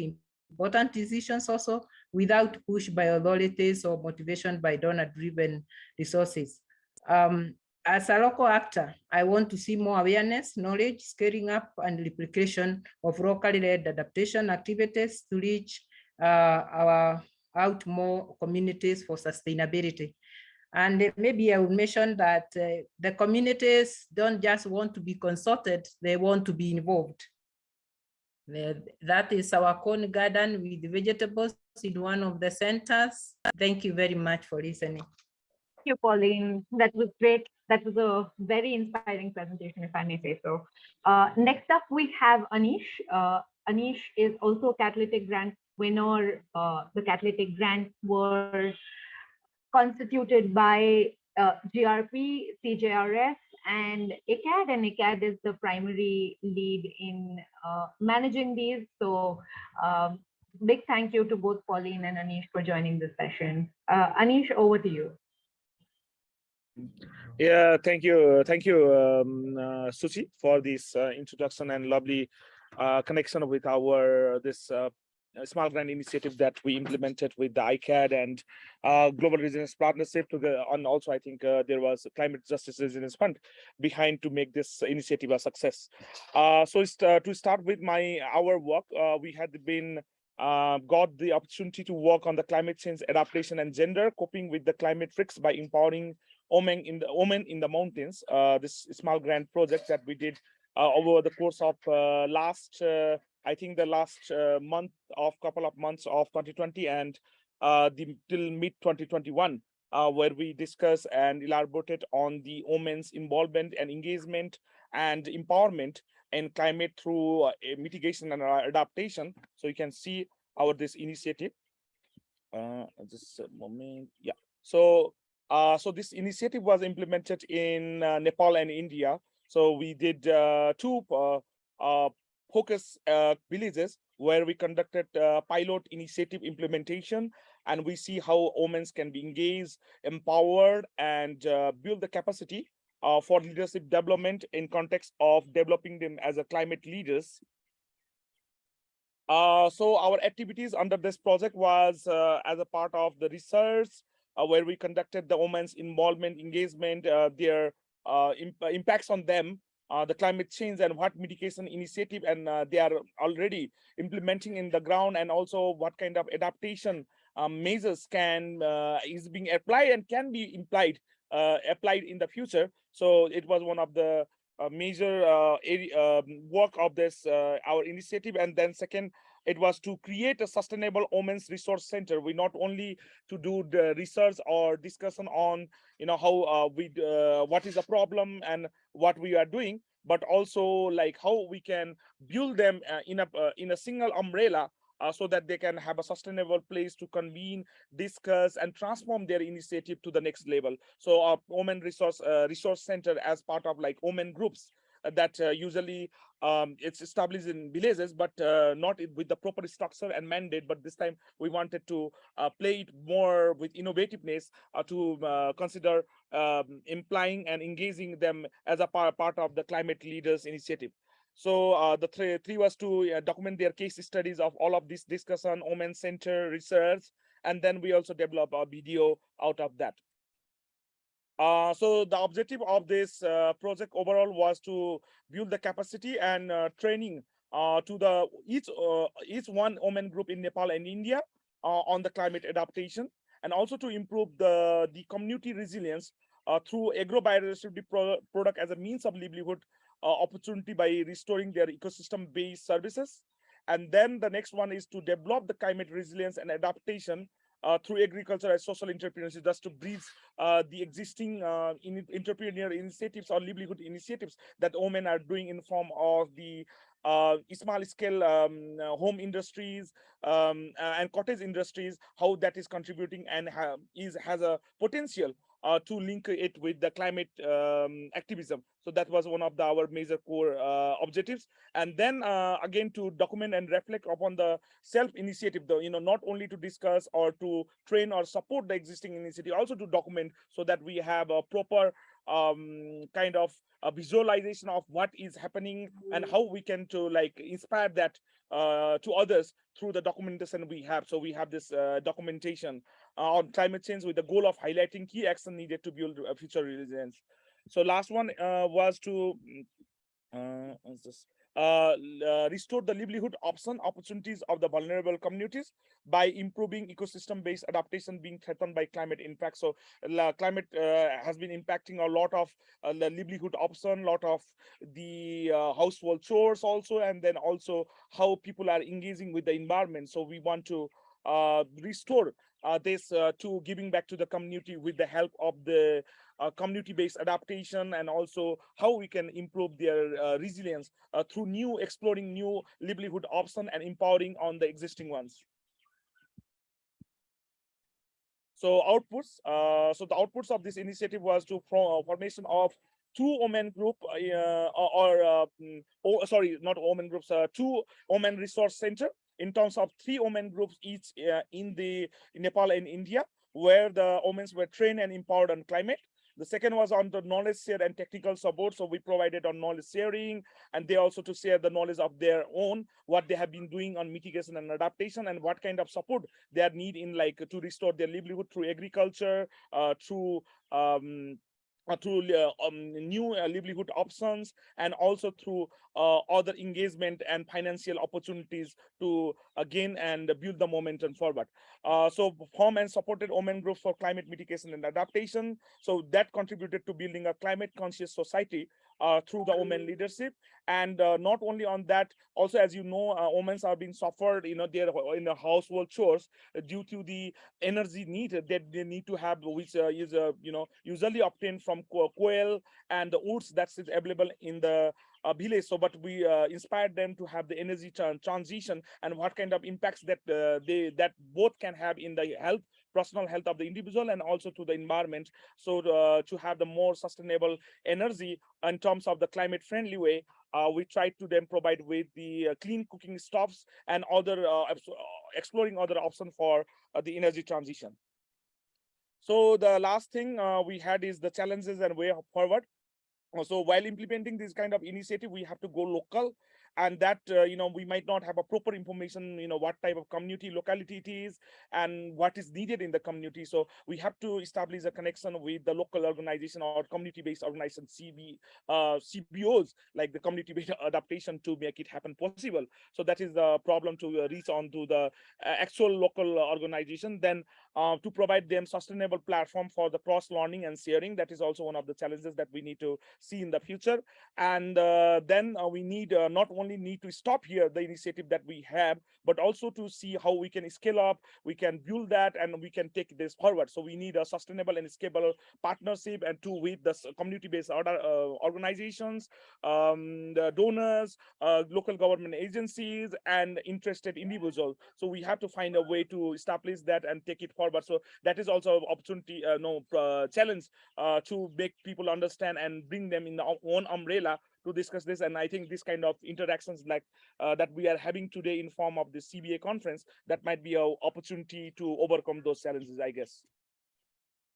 important decisions also without push by authorities or motivation by donor-driven resources. Um, as a local actor, I want to see more awareness, knowledge, scaling up and replication of locally led adaptation activities to reach uh, our out more communities for sustainability. And maybe I would mention that uh, the communities don't just want to be consulted, they want to be involved. That is our corn garden with vegetables in one of the centers. Thank you very much for listening. Thank you, Pauline. That was great. That was a very inspiring presentation, if I may say so. Uh, next up, we have Anish. Uh, Anish is also a catalytic grant winner. Uh, the catalytic grant were constituted by uh, GRP, CJRF, and ICAD, and ICAD is the primary lead in uh, managing these. So um, big thank you to both Pauline and Anish for joining this session. Uh, Anish, over to you. Yeah, thank you. Thank you, um, uh, for this uh, introduction and lovely uh, connection with our this uh, small grant initiative that we implemented with the ICAD and uh, Global Resilience Partnership to the, and also I think uh, there was Climate Justice Resilience Fund behind to make this initiative a success. Uh, so uh, to start with my our work, uh, we had been got the opportunity to work on the climate change adaptation and gender coping with the climate risks by empowering women in the women in the mountains. this small grant project that we did over the course of last, I think the last uh, month of couple of months of 2020 and uh, the till mid 2021, uh, where we discuss and elaborated on the women's involvement and engagement and empowerment in climate through uh, mitigation and adaptation. So you can see our this initiative. Uh, just a moment, yeah. So uh, so this initiative was implemented in Nepal and India. So we did two uh, focus uh, villages where we conducted uh, pilot initiative implementation and we see how women can be engaged, empowered and uh, build the capacity uh, for leadership development in context of developing them as a climate leaders. Uh, so our activities under this project was uh, as a part of the research where we conducted the women's involvement, engagement, their imp impacts on them, the climate change and what mitigation initiative and uh, they are already implementing in the ground and also what kind of adaptation um, measures can uh, is being applied and can be implied uh, applied in the future. So it was one of the uh, major uh, area, um, work of this uh, our initiative. And then second, it was to create a sustainable women's resource center. We not only to do the research or discussion on you know how uh, we uh, what is the problem and what we are doing, but also like how we can build them uh, in a uh, in a single umbrella uh, so that they can have a sustainable place to convene, discuss, and transform their initiative to the next level. So our women resource uh, resource center as part of like women groups uh, that uh, usually um, it's established in villages, but uh, not with the proper structure and mandate. But this time we wanted to uh, play it more with innovativeness to consider um, implying and engaging them as a part of the climate leaders initiative. So uh, the three, three was to uh, document their case studies of all of this discussion, Omen Center research, and then we also develop a video out of that. Uh, so the objective of this uh, project overall was to build the capacity and uh, training uh, to the each uh, each one women group in Nepal and India on the climate adaptation, and also to improve the the community resilience through agrobiodiversity pro product as a means of livelihood opportunity by restoring their ecosystem-based services. And then the next one is to develop the climate resilience and adaptation uh, through agriculture as social entrepreneurship, just to bridge uh, the existing uh, in initiatives or livelihood initiatives that women are doing in form of the uh, small scale um, uh, home industries um, uh, and cottage industries, how that is contributing and is has a potential uh, to link it with the climate um, activism. So that was one of the, our major core uh, objectives. And then uh, again to document and reflect upon the self-initiative, though, you know, not only to discuss or to train or support the existing initiative, also to document so that we have a proper um, kind of a visualization of what is happening and how we can to like inspire that uh, to others through the documentation we have. So we have this uh, documentation uh, on climate change with the goal of highlighting key action needed to build a future resilience. So last one uh, was to mm, uh. Uh, restore the livelihood option opportunities of the vulnerable communities by improving ecosystem-based adaptation being threatened by climate impact. So uh, climate has been impacting a lot of the livelihood option, lot of the household chores also, and then also how people are engaging with the environment. So we want to restore this to giving back to the community with the help of the community-based adaptation and also how we can improve their uh, resilience uh, through new exploring new livelihood option and empowering on the existing ones. So outputs, uh, so the outputs of this initiative was to form formation of two women group uh, or, uh, oh, sorry, not women groups, uh, two women resource center in terms of three women groups each in the in Nepal and India, where the women were trained and empowered on climate. The second was on the knowledge share and technical support. So we provided on knowledge sharing and they also to share the knowledge of their own, what they have been doing on mitigation and adaptation and what kind of support they need in like to restore their livelihood through agriculture, uh, through um, through uh, um, new uh, livelihood options and also through uh, other engagement and financial opportunities to again and build the momentum forward. Uh, so form and supported women groups for climate mitigation and adaptation. So that contributed to building a climate conscious society uh, through the women leadership. And uh, not only on that, also as you know, uh, women are being suffered, you know, they're in the household chores due to the energy needed that they need to have, which is, you know, usually obtained from quail and the woods that's available in the uh, village. So, but we uh, inspired them to have the energy transition and what kind of impacts that uh, they that both can have in the health personal health of the individual and also to the environment. So uh, to have the more sustainable energy in terms of the climate friendly way, uh, we try to then provide with the uh, clean cooking stoves and other exploring other options for the energy transition. So the last thing we had is the challenges and way forward. So while implementing this kind of initiative, we have to go local and that uh, you know we might not have a proper information you know what type of community locality it is and what is needed in the community. So we have to establish a connection with the local organization or community-based organization cb uh, cbos like the community-based [laughs] adaptation to make it happen possible. So that is the problem to uh, reach on to the uh, actual local organization. Then uh, to provide them sustainable platform for the cross learning and sharing that is also one of the challenges that we need to see in the future and uh, then we need not only need to stop here the initiative that we have, but also to see how we can scale up, we can build that, and we can take this forward. So we need a sustainable and scalable partnership and to with the community-based uh, organizations, um, the donors, uh, local government agencies, and interested individuals. So we have to find a way to establish that and take it forward. So that is also an opportunity, uh, no uh, challenge uh, to make people understand and bring them in their own umbrella to discuss this. And I think this kind of interactions like uh, that we are having today in form of the CBA conference, that might be an opportunity to overcome those challenges, I guess.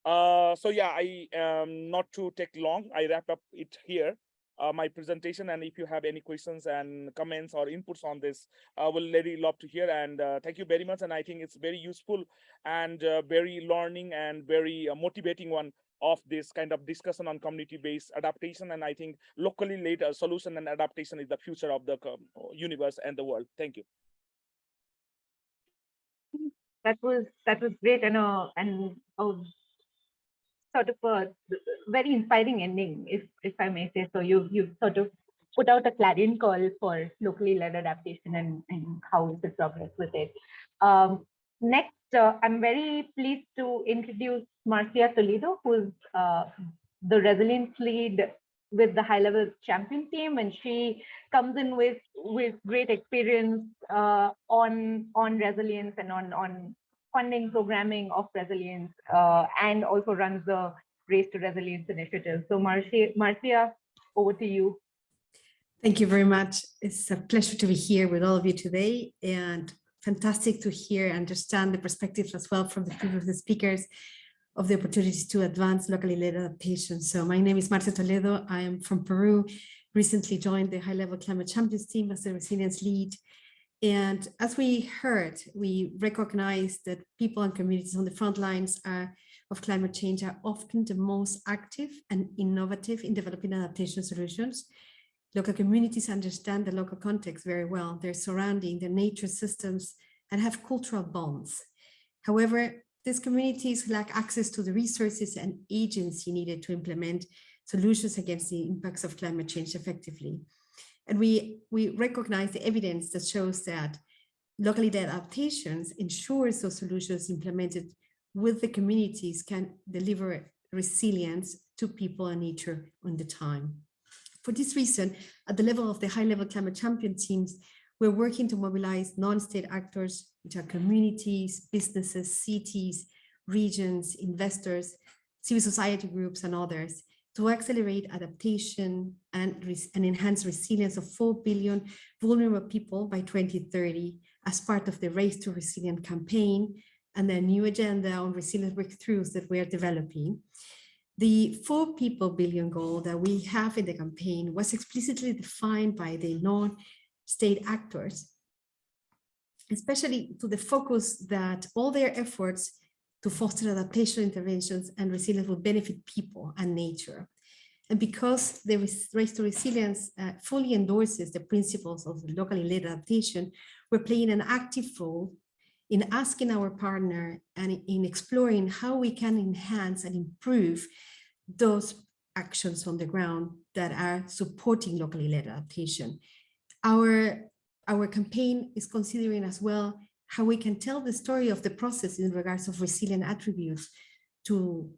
Uh, so yeah, I um, not to take long, I wrap up it here. Uh, my presentation and if you have any questions and comments or inputs on this I uh, will really love to hear and uh, thank you very much and I think it's very useful and uh, very learning and very uh, motivating one of this kind of discussion on community-based adaptation. And I think locally led uh, solution and adaptation is the future of the um, universe and the world. Thank you. That was that was great and uh, and uh, sort of a very inspiring ending, if if I may say so. You you sort of put out a clarion call for locally led adaptation and, and how is the progress with it. Um, next, uh, I'm very pleased to introduce Marcia Toledo, who's uh, the resilience lead with the high level champion team and she comes in with with great experience uh, on on resilience and on on funding programming of resilience uh, and also runs the race to resilience initiative so marcia marcia over to you thank you very much it's a pleasure to be here with all of you today and fantastic to hear and understand the perspectives as well from the previous speakers of the opportunities to advance locally led adaptation. So my name is Marcia Toledo. I am from Peru, recently joined the high level climate champions team as the resilience lead. And as we heard, we recognize that people and communities on the front lines are, of climate change are often the most active and innovative in developing adaptation solutions. Local communities understand the local context very well, their surrounding, their nature systems, and have cultural bonds. However, these communities lack access to the resources and agency needed to implement solutions against the impacts of climate change effectively. And we, we recognize the evidence that shows that locally the adaptations ensures those solutions implemented with the communities can deliver resilience to people and nature on the time. For this reason, at the level of the high-level climate champion teams, we're working to mobilize non-state actors, which are communities, businesses, cities, regions, investors, civil society groups, and others to accelerate adaptation and, and enhance resilience of 4 billion vulnerable people by 2030 as part of the Race to Resilience campaign and the new agenda on resilience breakthroughs that we are developing. The four people billion goal that we have in the campaign was explicitly defined by the non state actors, especially to the focus that all their efforts to foster adaptation interventions and resilience will benefit people and nature. And because the Race to Resilience uh, fully endorses the principles of locally led adaptation, we're playing an active role in asking our partner and in exploring how we can enhance and improve those actions on the ground that are supporting locally led adaptation. Our, our campaign is considering as well how we can tell the story of the process in regards of resilient attributes to,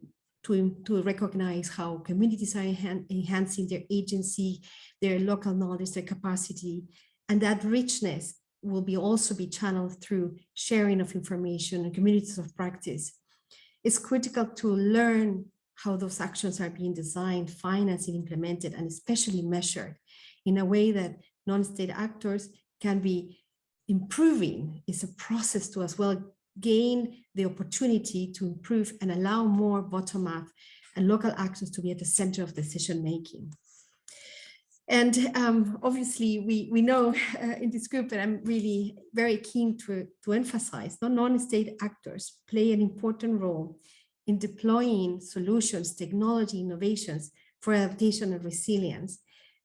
to, to recognize how communities are enhan enhancing their agency, their local knowledge, their capacity, and that richness will be also be channeled through sharing of information and communities of practice. It's critical to learn how those actions are being designed, financed, implemented, and especially measured in a way that non-state actors can be improving. is a process to as well gain the opportunity to improve and allow more bottom-up and local actors to be at the center of decision making. And um, obviously, we, we know uh, in this group that I'm really very keen to, to emphasize that non-state actors play an important role in deploying solutions, technology, innovations for adaptation and resilience.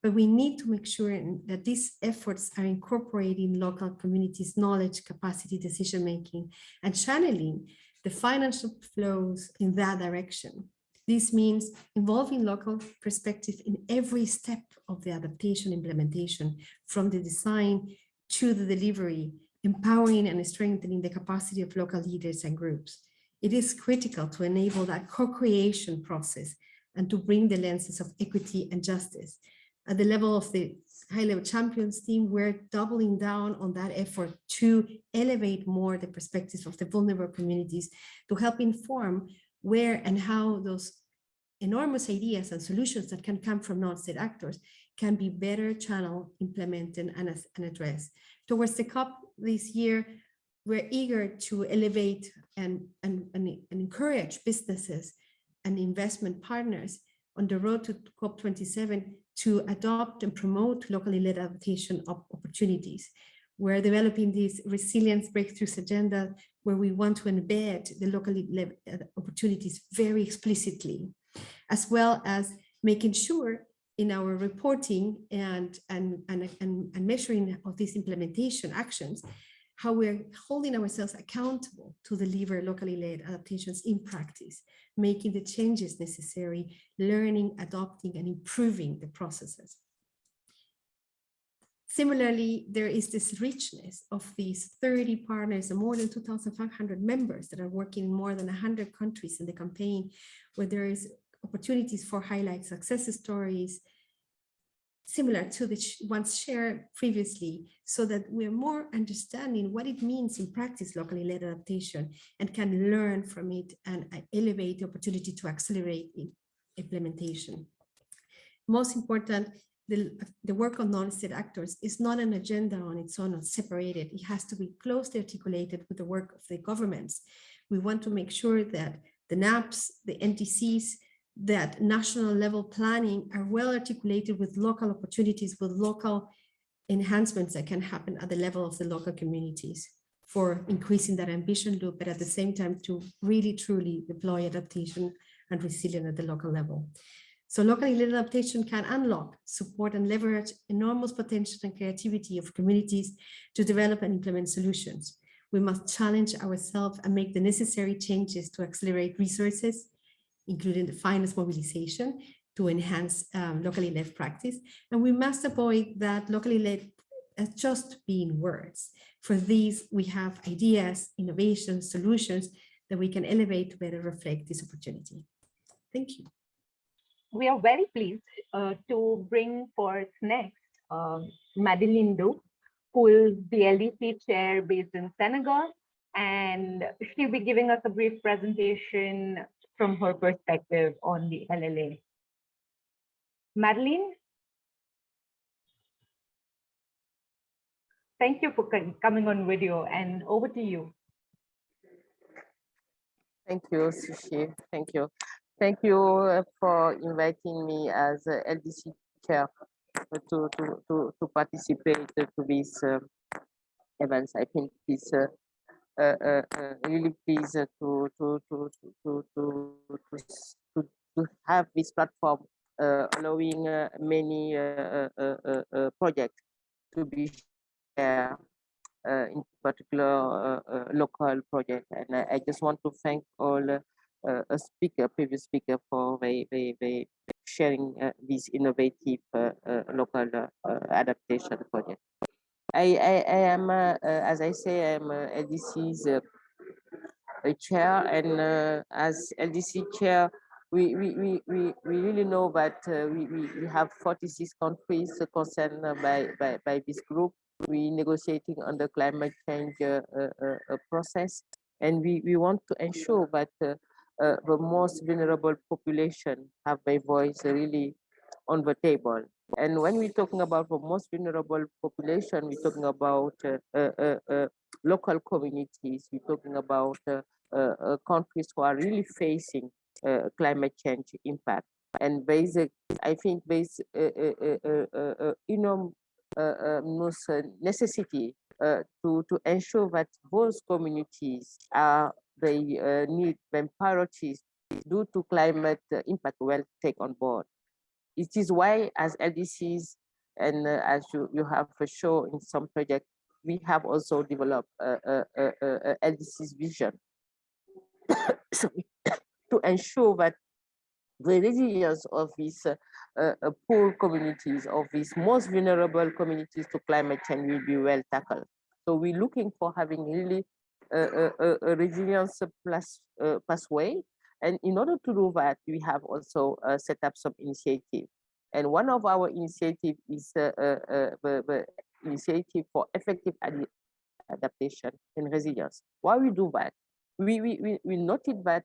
But we need to make sure that these efforts are incorporating local communities' knowledge, capacity, decision-making, and channeling the financial flows in that direction. This means involving local perspective in every step of the adaptation implementation, from the design to the delivery, empowering and strengthening the capacity of local leaders and groups. It is critical to enable that co-creation process and to bring the lenses of equity and justice. At the level of the high-level champions team, we're doubling down on that effort to elevate more the perspectives of the vulnerable communities to help inform where and how those enormous ideas and solutions that can come from non-state actors can be better channeled, implemented, and, and addressed. Towards the COP this year, we're eager to elevate and, and, and, and encourage businesses and investment partners on the road to COP27 to adopt and promote locally led adaptation opportunities. We're developing this resilience breakthroughs agenda where we want to embed the locally led uh, opportunities very explicitly, as well as making sure in our reporting and, and, and, and, and measuring of these implementation actions, how we're holding ourselves accountable to deliver locally led adaptations in practice, making the changes necessary, learning, adopting, and improving the processes. Similarly, there is this richness of these 30 partners and more than 2,500 members that are working in more than 100 countries in the campaign, where there is opportunities for highlight success stories, similar to the ones shared previously, so that we're more understanding what it means in practice locally led adaptation and can learn from it and uh, elevate the opportunity to accelerate implementation. Most important, the, the work on non-state actors is not an agenda on its own or separated. It has to be closely articulated with the work of the governments. We want to make sure that the NAPs, the NDCs, that national level planning are well articulated with local opportunities, with local enhancements that can happen at the level of the local communities for increasing that ambition loop, but at the same time to really truly deploy adaptation and resilience at the local level. So locally led adaptation can unlock, support and leverage enormous potential and creativity of communities to develop and implement solutions. We must challenge ourselves and make the necessary changes to accelerate resources, including the finance mobilization to enhance um, locally led practice. And we must avoid that locally led as just being words. For these, we have ideas, innovations, solutions that we can elevate to better reflect this opportunity. Thank you we are very pleased uh, to bring forth next um, Madeleine Diouf, who is the LDC chair based in Senegal, and she'll be giving us a brief presentation from her perspective on the LLA. Madeline? Thank you for coming on video and over to you. Thank you, Shuchi. Thank you. Thank you uh, for inviting me as LDC chair to, to, to, to participate to these uh, events. I think it's uh, really pleased to, to, to, to, to, to, to, have this platform allowing many projects to be shared. in particular local project and I, I, just want to thank all uh, a speaker, previous speaker for very, very, very sharing uh, these innovative uh, uh, local adaptation projects. I, I, I am, as I say, I'm LDC's chair, and as LDC chair, we, we, we, we, we really know that uh, we, we, we have 46 countries concerned by, by, by this group. We negotiating on the climate change uh, uh, process, and we, we want to ensure that uh, the most vulnerable population have their voice really on the table. And when we're talking about the most vulnerable population, we're talking about uh, uh, uh local communities, we're talking about uh, uh, countries who are really facing climate change impact. And basic, I think there's enormous necessity to, to ensure that those communities are they uh, need when priorities due to climate uh, impact will take on board. It is why as LDCs and uh, as you, you have for sure in some projects, we have also developed a, LDC's vision [coughs] [coughs] to ensure that the resilience of these uh, uh, poor communities, of these most vulnerable communities to climate change will be well tackled. So we're looking for having really a, a, a resilience plus uh, pathway. And in order to do that, we have also uh, set up some initiative. And one of our initiative is uh, uh, uh the, the, initiative for effective ad adaptation and resilience. Why we do that? We, we, we, we noted that,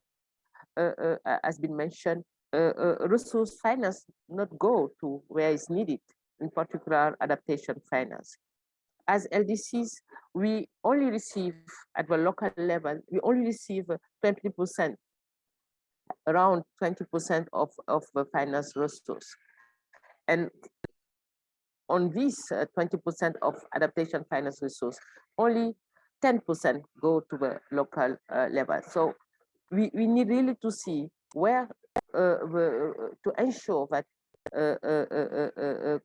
uh, as been mentioned, resource finance not go to where it's needed, in particular adaptation finance as LDCs, we only receive at the local level, we only receive 20%, around 20% of, of the finance resource. And on this 20% uh, of adaptation finance resource, only 10% go to the local uh, level. So we, we need really to see where uh, the, uh, to ensure that uh, uh,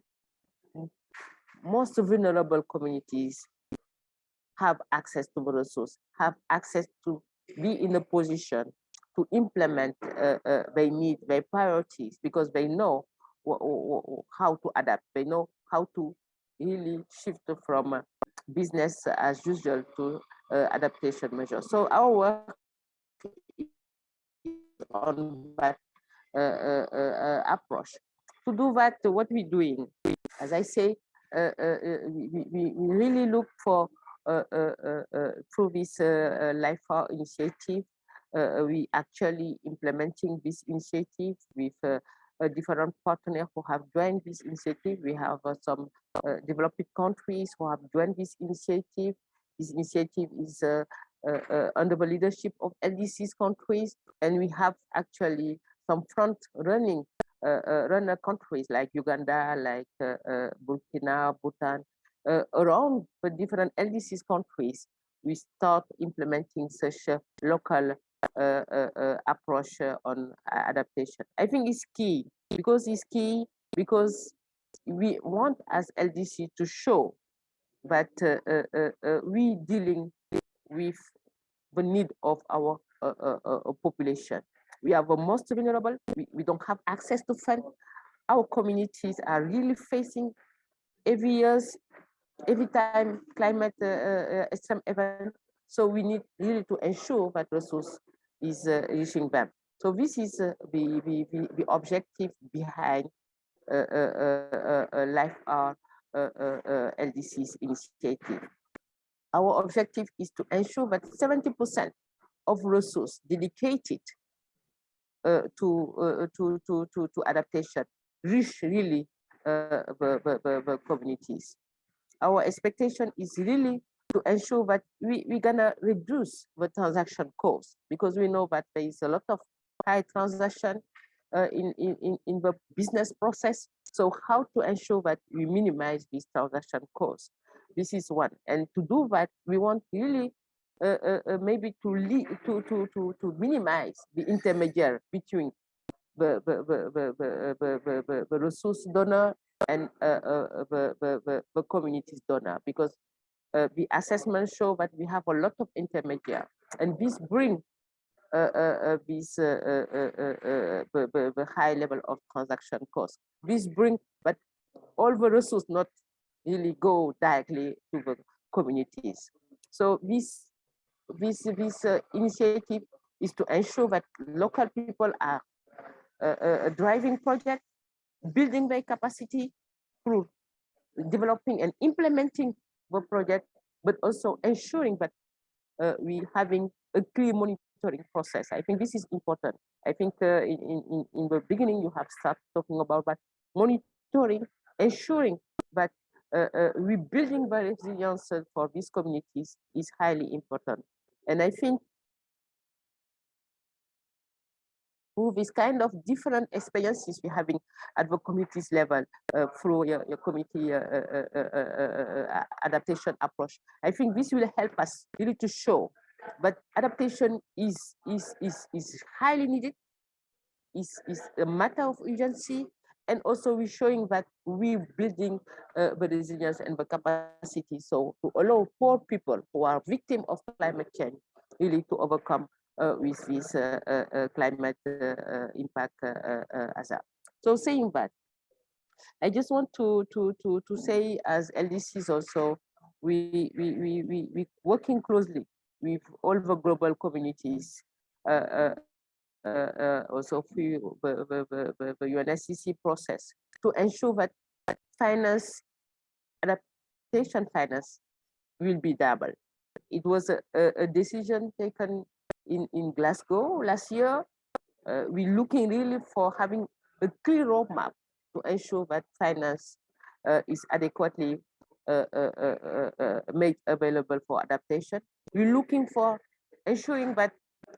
most vulnerable communities have access to the resource, have access to be in a position to implement uh, uh, their needs, their priorities, because they know how to adapt. They know how to really shift from uh, business as usual to uh, adaptation measures. So our work is on that uh, uh, approach. To do that, what we're doing, as I say, uh, uh, uh, we, we, really look for through this Life for initiative, we actually implementing this initiative with different partners who have joined this initiative. We have some developing countries who have joined this initiative. This initiative is uh, uh, under the leadership of LDC's countries, and we have actually some front running uh, uh, runner countries like Uganda, like uh, Burkina, Bhutan, around the different LDCs countries, we start implementing such local approach on adaptation. I think it's key because it's key because we want as LDC to show that uh, uh, uh, we dealing with the need of our population. We are the most vulnerable. We, we don't have access to fund. Our communities are really facing every years, every time climate uh, uh, extreme event. So we need really to ensure that resource is uh, reaching them. So this is uh, the, the, the, the, objective behind uh, Life R LDC's initiative. Our objective is to ensure that 70% of resources dedicated uh, to, uh, to, to, to, to adaptation reach really uh, the, the, the communities. Our expectation is really to ensure that we, we're gonna reduce the transaction cost because we know that there is a lot of high transaction uh, in, in, in the business process. So how to ensure that we minimize these transaction costs? This is one. And to do that, we want really uh, uh, uh, maybe to, lead, to, to, to, to minimize the intermediary between the, the, the, the, the, the, the, resource donor and uh, uh, the, the, the, the community's donor because uh, the assessment show that we have a lot of intermediary and this bring uh, uh, uh, this uh, the, the, high level of transaction cost. This bring, but all the resources not really go directly to the communities. So this this this initiative is to ensure that local people are uh, driving project, building their capacity through developing and implementing project, but also ensuring that uh, we having a clear monitoring process. I think this is important. I think uh, in, in, in the beginning you have started talking about that monitoring, ensuring that uh, uh, rebuilding the resilience for these communities is highly important. And I think through this kind of different experiences we're having at the communities level uh, through your, your community uh, uh, uh, adaptation approach. I think this will help us really to show but adaptation is, is, is, is highly needed, is, is a matter of urgency, and also we're showing that we're building uh, the resilience and the capacity so to allow poor people who are victims of climate change really to overcome uh, with this uh, uh, uh climate uh, impact a so saying that i just want to to to to say as ldcs also we we we we, we working closely with all the global communities uh, uh, also through the, the, the, the UNFCCC process to ensure that finance, adaptation finance will be double. It was a, a, decision taken in, in Glasgow last year. Uh, we're looking really for having a clear roadmap to ensure that finance uh, is adequately uh, uh, made available for adaptation. We're looking for ensuring that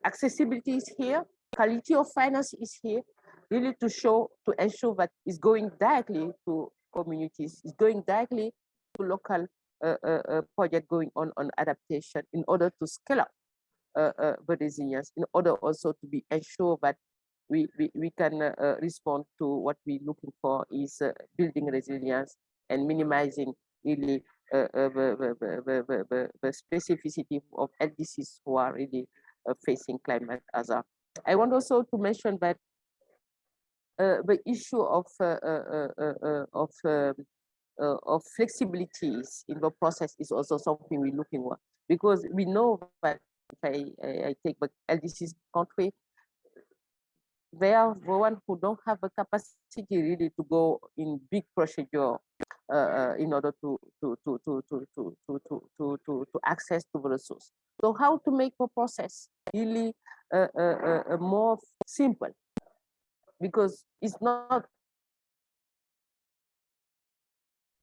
accessibility is here, quality of finance is here really to show, to ensure that it's going directly to communities, it's going directly to local uh, uh, uh, project going on on adaptation in order to scale up resilience, in order also to be ensure that we, we, we can uh, uh, respond to what we're looking for is uh, building resilience and minimizing really the, the, specificity of LDCs who are really facing climate hazard. I want also to mention that uh, the issue of uh, uh, of um, of flexibilities in the process is also something we're looking at because we know that if I, I, I take the LDC's country, they are the one who don't have the capacity really to go in big procedure uh, in order to to to to to to to to to to, access to the resource. So how to make the process really uh, uh, uh, more simple because it's not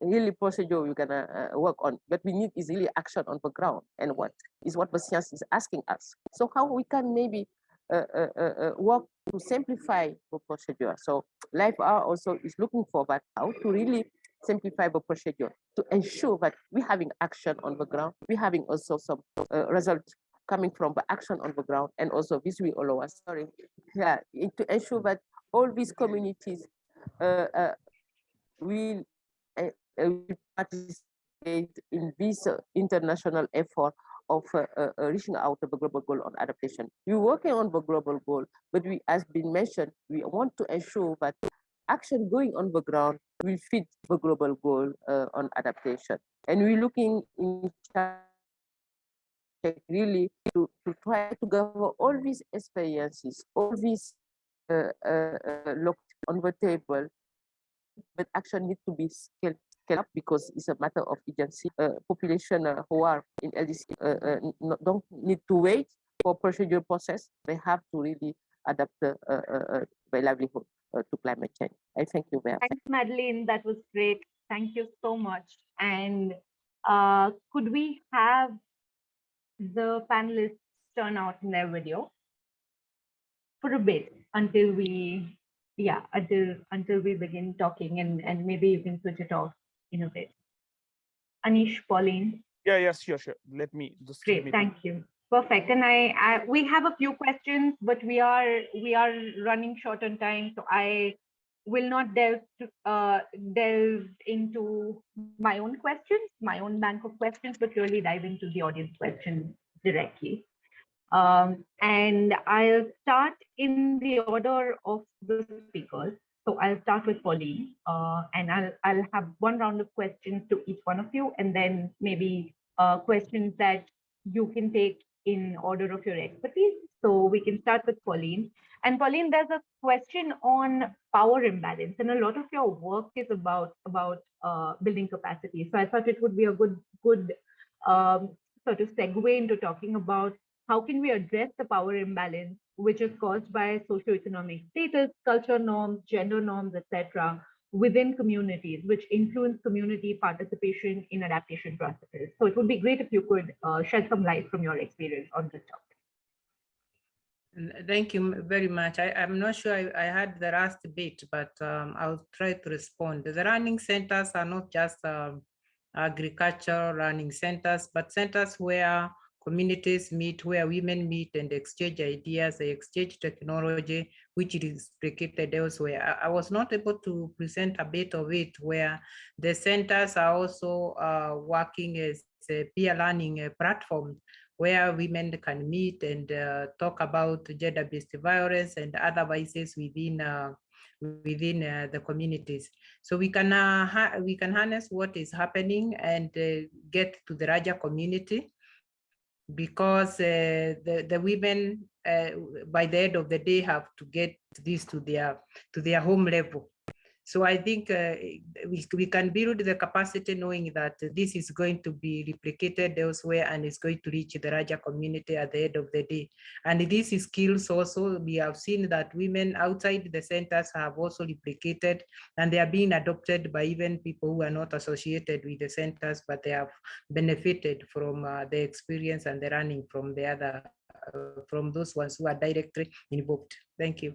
really procedure we're gonna uh, work on but we need is really action on the ground and what is what the science is asking us. So how we can maybe uh, uh, work to simplify the procedure. So LIFE-AR also is looking for that how to really simplify the procedure to ensure that we're having action on the ground we're having also some result coming from the action on the ground and also this will allow us sorry yeah to ensure that all these communities uh, uh, will uh, uh participate in this uh, international effort of uh, reaching out of the global goal on adaptation. We're working on the global goal, but we, as been mentioned, we want to ensure that action going on the ground will fit the global goal on adaptation. And we're looking in really to, to try to gather all these experiences, all these uh, uh, uh, looked on the table, but action need to be scaled up because it's a matter of agency. Uh, population uh, who are in LDC uh, don't need to wait for procedure process. They have to really adapt uh, their livelihood to climate change. I thank you very much. Thanks, Madeleine. That was great. Thank you so much. And could we have the panelists turn out in their video for a bit until we yeah until until we begin talking and and maybe you can switch it off in a bit anish pauline. Yeah yes sure sure. Let me just great thank you. Perfect. And I, I we have a few questions but we are we are running short on time so i will not delve to, uh, delve into my own questions, my own bank of questions, but really dive into the audience questions directly. Um, and I'll start in the order of the speakers. So I'll start with Pauline, uh, and I'll, I'll have one round of questions to each one of you, and then maybe uh, questions that you can take in order of your expertise. So we can start with Pauline. And Pauline, there's a question on power imbalance, and a lot of your work is about about uh, building capacity. So I thought it would be a good good um, sort of segue into talking about how can we address the power imbalance, which is caused by socioeconomic status, culture norms, gender norms, etc., within communities, which influence community participation in adaptation processes. So it would be great if you could uh, shed some light from your experience on this topic. Thank you very much. I, am not sure I, I, had the last bit, but um, I'll try to respond. The learning centers are not just um, agricultural learning centers, but centers where communities meet, where women meet and exchange ideas, they exchange technology, which is replicated elsewhere. I, I, was not able to present a bit of it where the centers are also uh, working as a peer learning uh, platform where women can meet and uh, talk about gender-based violence and other vices within uh, within uh, the communities. So we can uh, we can harness what is happening and uh, get to the larger community because uh, the the women by the end of the day have to get this to their to their home level so I think uh, we, we can build the capacity knowing that this is going to be replicated elsewhere and it's going to reach the larger community at the end of the day. And these skills also, we have seen that women outside the centers have also replicated and they are being adopted by even people who are not associated with the centers, but they have benefited from uh, the experience and the learning from the other, uh, from those ones who are directly involved. Thank you.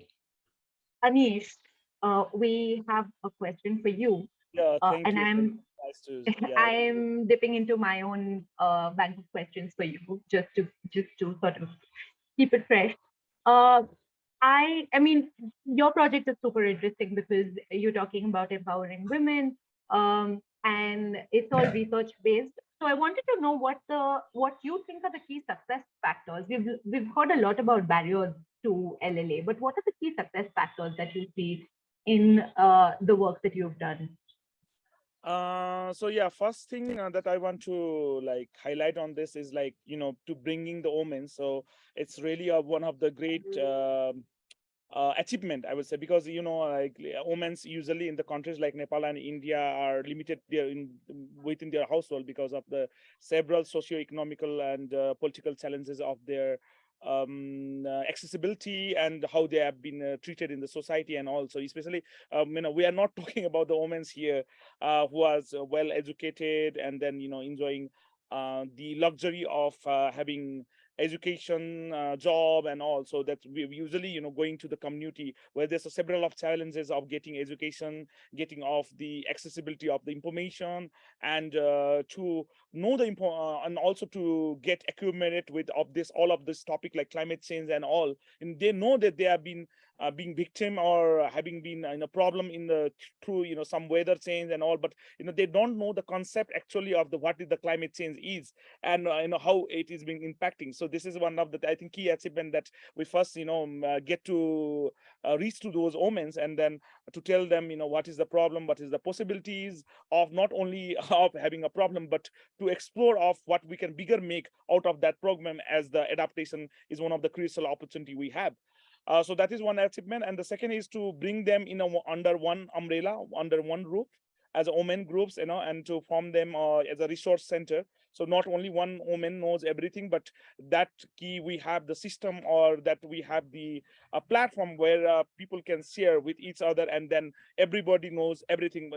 Anish, uh, we have a question for you. Yeah, uh, and you. I'm Nice to, [laughs] yeah. I'm dipping into my own uh, bank of questions for you, just to just to sort of keep it fresh. Uh, I I mean, your project is super interesting because you're talking about empowering women, um, and it's all research based. So I wanted to know what the what you think are the key success factors. We've we've heard a lot about barriers to LLA, but what are the key success factors that you see in uh, the work that you've done? Uh, so yeah, first thing uh, that I want to like highlight on this is like, you know, to bringing the omens. So it's really a, one of the great uh, uh, achievement, I would say, because, you know, like omens usually in the countries like Nepal and India are limited there in within their household because of the several socio-economical and uh, political challenges of their um, uh, accessibility and how they have been uh, treated in the society and also especially um, you know we are not [laughs] talking about the women here uh, who are well educated and then you know enjoying the luxury of having education uh, job and all. So that we usually you know going to the community where there's a several of challenges of getting education getting off the accessibility of the information and uh, to know the info uh, and also to get accumulated with of this all of this topic like climate change and all. And they know that they have been uh, being victim or having been in a problem in the through you know some weather change and all but you know they don't know the concept actually of the what is the climate change is and uh, you know how it is being impacting. So this is one of the i think key achievement that we first you know um, uh, get to uh, reach to those omens and then to tell them you know what is the problem what is the possibilities of not only [laughs] of having a problem but to explore of what we can bigger make out of that program as the adaptation is one of the crucial opportunity we have uh, so that is one achievement. And the second is to bring them in a, under one umbrella, under one roof as women groups, you know, and to form them uh, as a resource center so not only one woman knows everything but that key we have the system or that we have the uh, platform where uh, people can share with each other and then everybody knows everything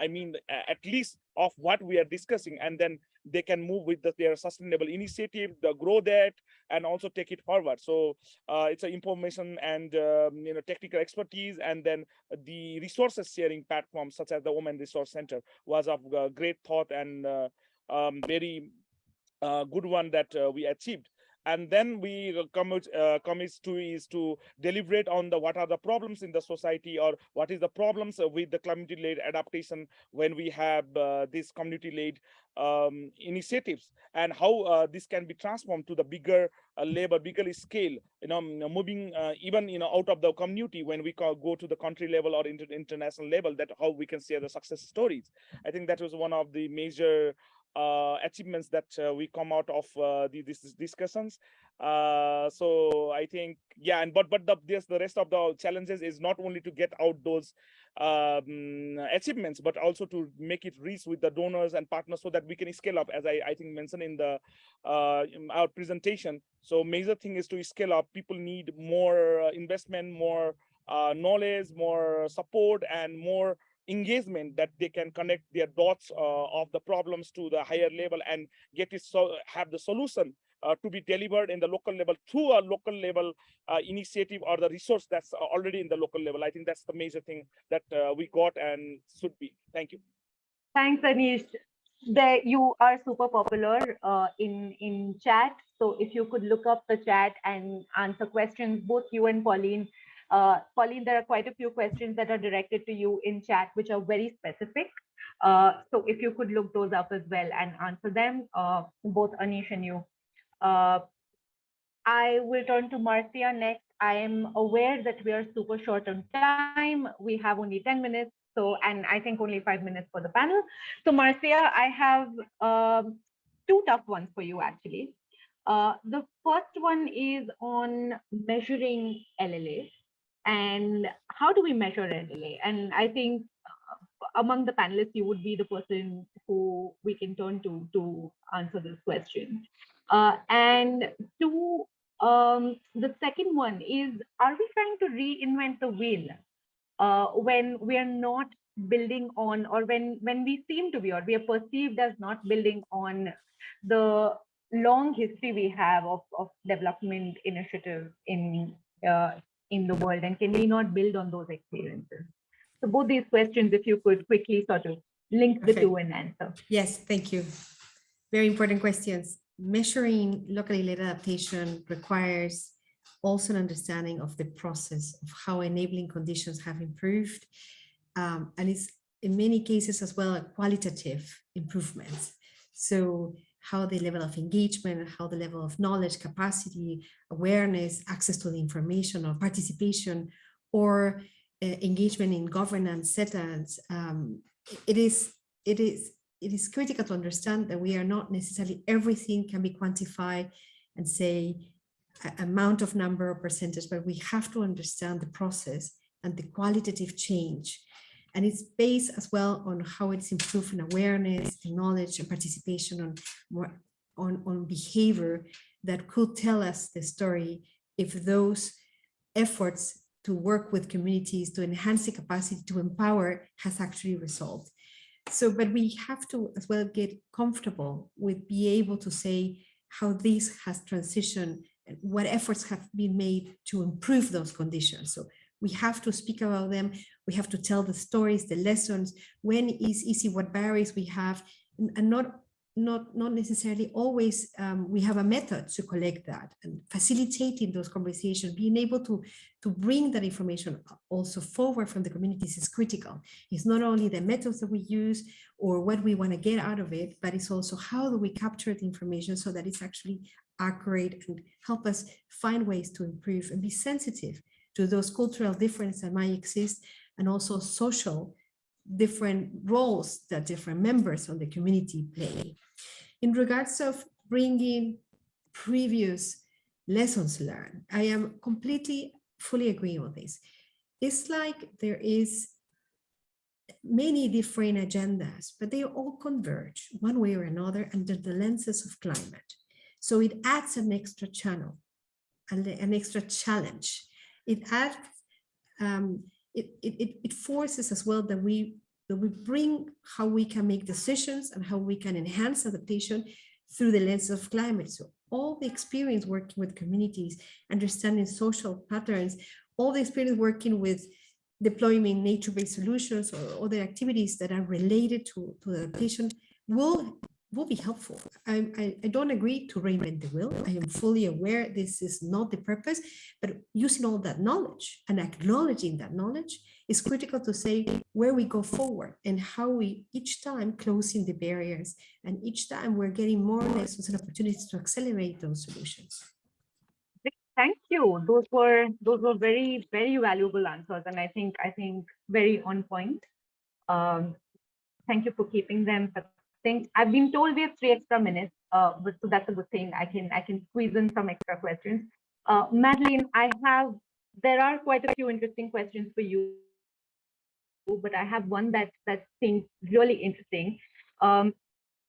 i mean at least of what we are discussing and then they can move with the, their sustainable initiative the grow that and also take it forward. So uh, it's an information and um, you know technical expertise and then the resources sharing platform such as the women resource center was of uh, great thought and uh, um, very uh, good one that uh, we achieved. and then we commit uh, to is to deliberate on the what are the problems in the society or what is the problems with the community-led adaptation when we have uh, this community-led um, initiatives and how uh, this can be transformed to the bigger uh, labor, bigger scale, you know, moving uh, even, you know, out of the community when we go to the country level or inter international level, that how we can share the success stories. I think that was one of the major uh, achievements that uh, we come out of uh, the, these discussions. Uh, so I think, yeah, and but but the the rest of the challenges is not only to get out those um, achievements, but also to make it reach with the donors and partners so that we can scale up, as I, I think mentioned in the uh, our presentation. So major thing is to scale up. People need more uh, investment, more uh, knowledge, more support, and more engagement that they can connect their dots uh, of the problems to the higher level and get it so have the solution uh, to be delivered in the local level through a local level uh, initiative or the resource that's already in the local level. I think that's the major thing that uh, we got and should be. Thank you. Thanks, Anish. There, you are super popular uh, in in chat. So if you could look up the chat and answer questions, both you and Pauline. Uh, Pauline, there are quite a few questions that are directed to you in chat, which are very specific. Uh, so if you could look those up as well and answer them, both Anish and you. Uh, I will turn to Marcia next. I am aware that we are super short on time. We have only 10 minutes. So, and I think only five minutes for the panel. So Marcia, I have um, two tough ones for you actually. Uh, the first one is on measuring LLA and how do we measure LLA? And I think uh, among the panelists, you would be the person who we can turn to to answer this question. Uh, and two, um, the second one is, are we trying to reinvent the wheel uh, when we are not building on, or when, when we seem to be, or we are perceived as not building on the long history we have of, of development initiative in, uh, in the world, and can we not build on those experiences? So both these questions, if you could quickly sort of link the two and answer. Yes, thank you. Very important questions measuring locally led adaptation requires also an understanding of the process of how enabling conditions have improved. Um, and it's in many cases as well a qualitative improvements. So how the level of engagement, how the level of knowledge, capacity, awareness, access to the information or participation or uh, engagement in governance settings, um, it is it is it is critical to understand that we are not necessarily everything can be quantified and say amount of number or percentage, but we have to understand the process and the qualitative change. And it's based as well on how it's improving awareness and knowledge and participation on, more, on, on behavior that could tell us the story if those efforts to work with communities to enhance the capacity to empower has actually resolved. So but we have to as well get comfortable with be able to say how this has transitioned and what efforts have been made to improve those conditions. So we have to speak about them. We have to tell the stories the lessons. When is easy what barriers we have and not not not necessarily always um, we have a method to collect that and facilitating those conversations being able to to bring that information also forward from the communities is critical. It's not only the methods that we use or what we want to get out of it but it's also how do we capture the information so that it's actually accurate and help us find ways to improve and be sensitive to those cultural differences that might exist and also social different roles that different members of the community play. In regards of bringing previous lessons learned, I am completely fully agreeing with this. It's like there is many different agendas, but they all converge one way or another under the lenses of climate. So it adds an extra channel, and an extra challenge. It adds, um, it, it, it forces as well that we that we bring how we can make decisions and how we can enhance adaptation through the lens of climate. So all the experience working with communities, understanding social patterns, all the experience working with deploying nature-based solutions or other activities that are related to, to adaptation will will be helpful. I, I, I don't agree to reinvent the wheel. I am fully aware this is not the purpose, but using all that knowledge and acknowledging that knowledge is critical to say where we go forward and how we each time closing the barriers and each time we're getting more lessons and opportunities to accelerate those solutions. Thank you. Those were those were very very valuable answers, and I think I think very on point. Um, thank you for keeping them think I've been told we have three extra minutes, uh, but so that's a good thing. I can I can squeeze in some extra questions. Uh, Madeleine, I have there are quite a few interesting questions for you, but I have one that that seems really interesting. Um,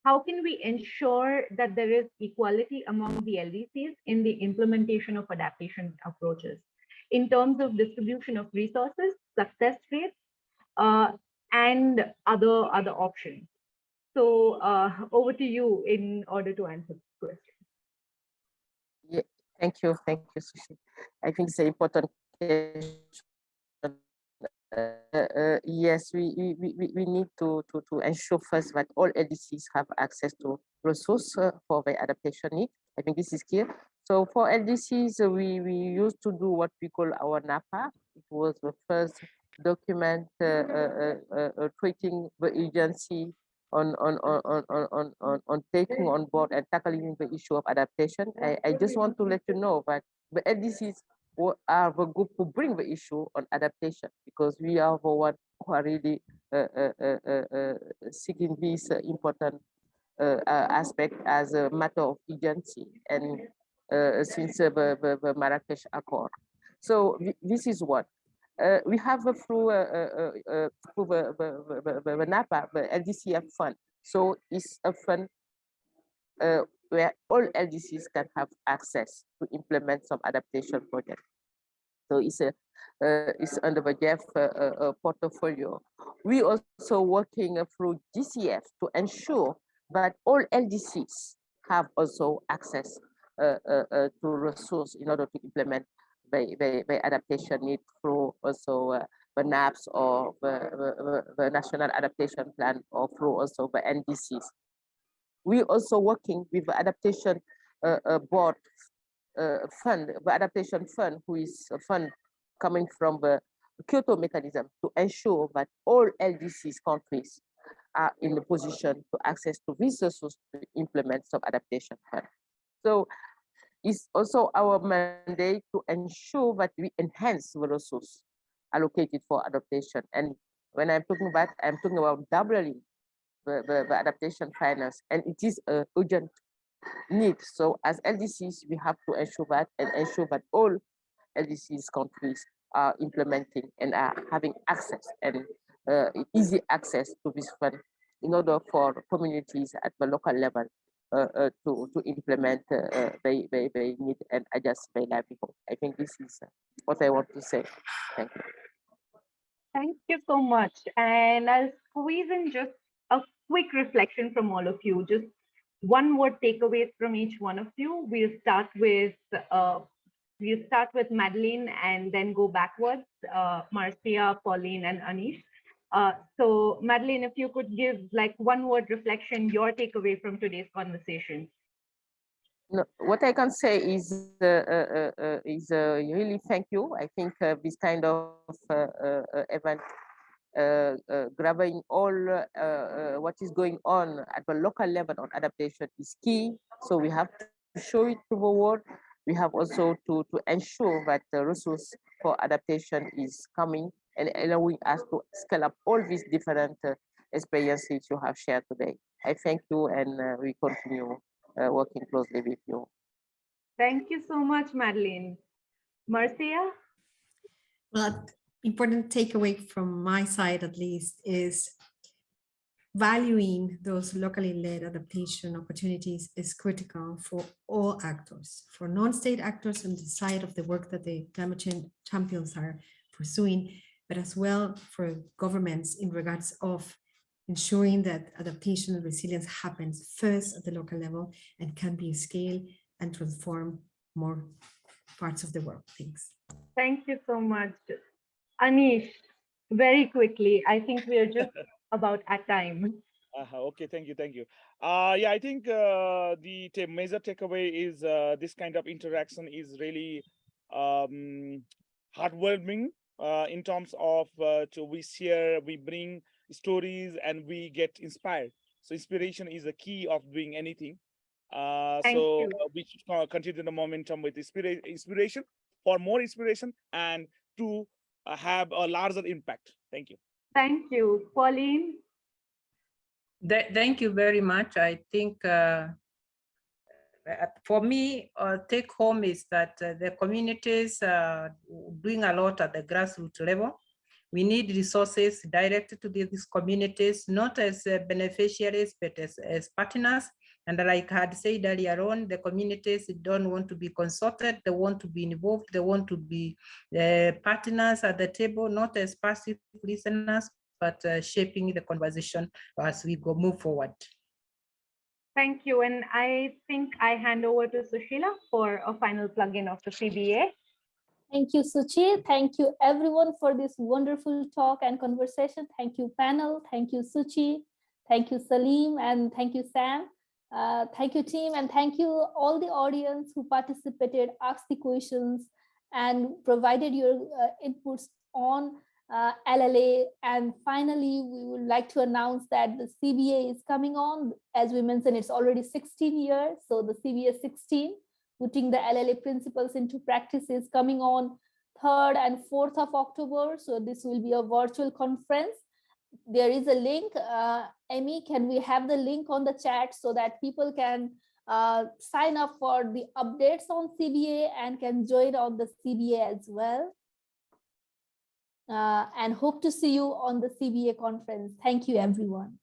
how can we ensure that there is equality among the LDCs in the implementation of adaptation approaches in terms of distribution of resources, success rates, uh, and other other options? So uh, over to you in order to answer this question. Yeah, thank you, thank you, Shuchi. I think it's an important question. Uh, uh, yes, we, we, we, we need to, to, to ensure first that all LDCs have access to resource uh, for the adaptation need. I think this is clear. So for LDCs, uh, we, we used to do what we call our NAPA. It was the first document uh, treating the agency on on on on on on, on taking on board and tackling the issue of adaptation. I, I just want to let you know that the LDCs are the group who bring the issue on adaptation because we are the one who are really uh, uh, uh, uh, uh seeking this uh, important aspect as a matter of agency and since the, the, the Marrakesh Accord. So this is what uh, we have a through, uh, through the, the, the, the, NAPA, the LDCF fund. So it's a fund uh, where all LDCs can have access to implement some adaptation project. So it's a uh, it's under the GEF uh, portfolio. We also working through GCF to ensure that all LDCs have also access to resource in order to implement the, the, the adaptation need through also uh, the NAPS or the, the, the, National Adaptation Plan or through also the NDCs. We also working with the adaptation uh, uh, board uh, fund, the adaptation fund, who is a fund coming from the Kyoto mechanism to ensure that all LDCs countries are in the position to access to resources to implement some adaptation fund. So it's also our mandate to ensure that we enhance the resource allocated for adaptation. And when I'm talking about, I'm talking about doubling the, the, the adaptation finance, and it is a urgent need. So as LDCs, we have to ensure that and ensure that all LDCs countries are implementing and are having access and uh, easy access to this fund in order for communities at the local level to to implement uh, they, they they need and adjust their livelihood. I think this is what I want to say. Thank you. Thank you so much. And I'll squeeze in just a quick reflection from all of you. Just one word takeaways from each one of you. We'll start with uh, we'll start with Madeleine and then go backwards. Uh, Marcia, Pauline, and Anish. Uh, so Madeleine, if you could give like one word reflection, your takeaway from today's conversation. No, what I can say is uh, uh, uh is uh, really thank you. I think uh, this kind of event grabbing all what is going on at the local level on adaptation is key. So we have to show it to the world. We have also to, to ensure that the resource for adaptation is coming and allowing us to scale up all these different uh, experiences you have shared today. I thank you and uh, we continue uh, working closely with you. Thank you so much, Madeleine. Marcia? Well, important takeaway from my side at least is valuing those locally led adaptation opportunities is critical for all actors, for non-state actors on the side of the work that the climate change champions are pursuing, but as well for governments in regards of ensuring that adaptation and resilience happens first at the local level and can be scaled and transform more parts of the world. Thanks. Thank you so much. Anish, very quickly, I think we are just [laughs] about at time. Uh, okay, thank you, thank you. Uh, yeah, I think uh, the ta- major takeaway is uh, this kind of interaction is really um, heartwarming in terms of uh, to we share, we bring stories, and we get inspired. So inspiration is the key of doing anything. Uh, so you. uh, we should uh, continue the momentum with inspira- inspiration for more inspiration and to uh, have a larger impact. Thank you. Thank you. Pauline? Th- Thank you very much. I think uh, uh, for me, uh, take home is that uh, the communities are doing a lot at the grassroots level. We need resources directed to these communities, not as uh, beneficiaries, but as, as partners. And like I had said earlier on, the communities don't want to be consulted, they want to be involved, they want to be uh, partners at the table, not as passive listeners, but uh, shaping the conversation as we go move forward. Thank you. And I think I hand over to Sushila for a final plug-in of the CBA. Thank you, Shuchi. Thank you, everyone, for this wonderful talk and conversation. Thank you, panel. Thank you, Shuchi. Thank you, Salim, and thank you, Sam. Uh, thank you, team, and thank you all the audience who participated, asked the questions, and provided your uh, inputs on uh, LLA. And finally, we would like to announce that the CBA is coming on. As we mentioned, it's already 16 years, so the CBA 16 putting the LLA principles into practice is coming on 3rd and 4th of October. So this will be a virtual conference. There is a link. Uh, Amy, can we have the link on the chat so that people can uh, sign up for the updates on CBA and can join on the CBA as well. Uh, and hope to see you on the CBA conference. Thank you, everyone.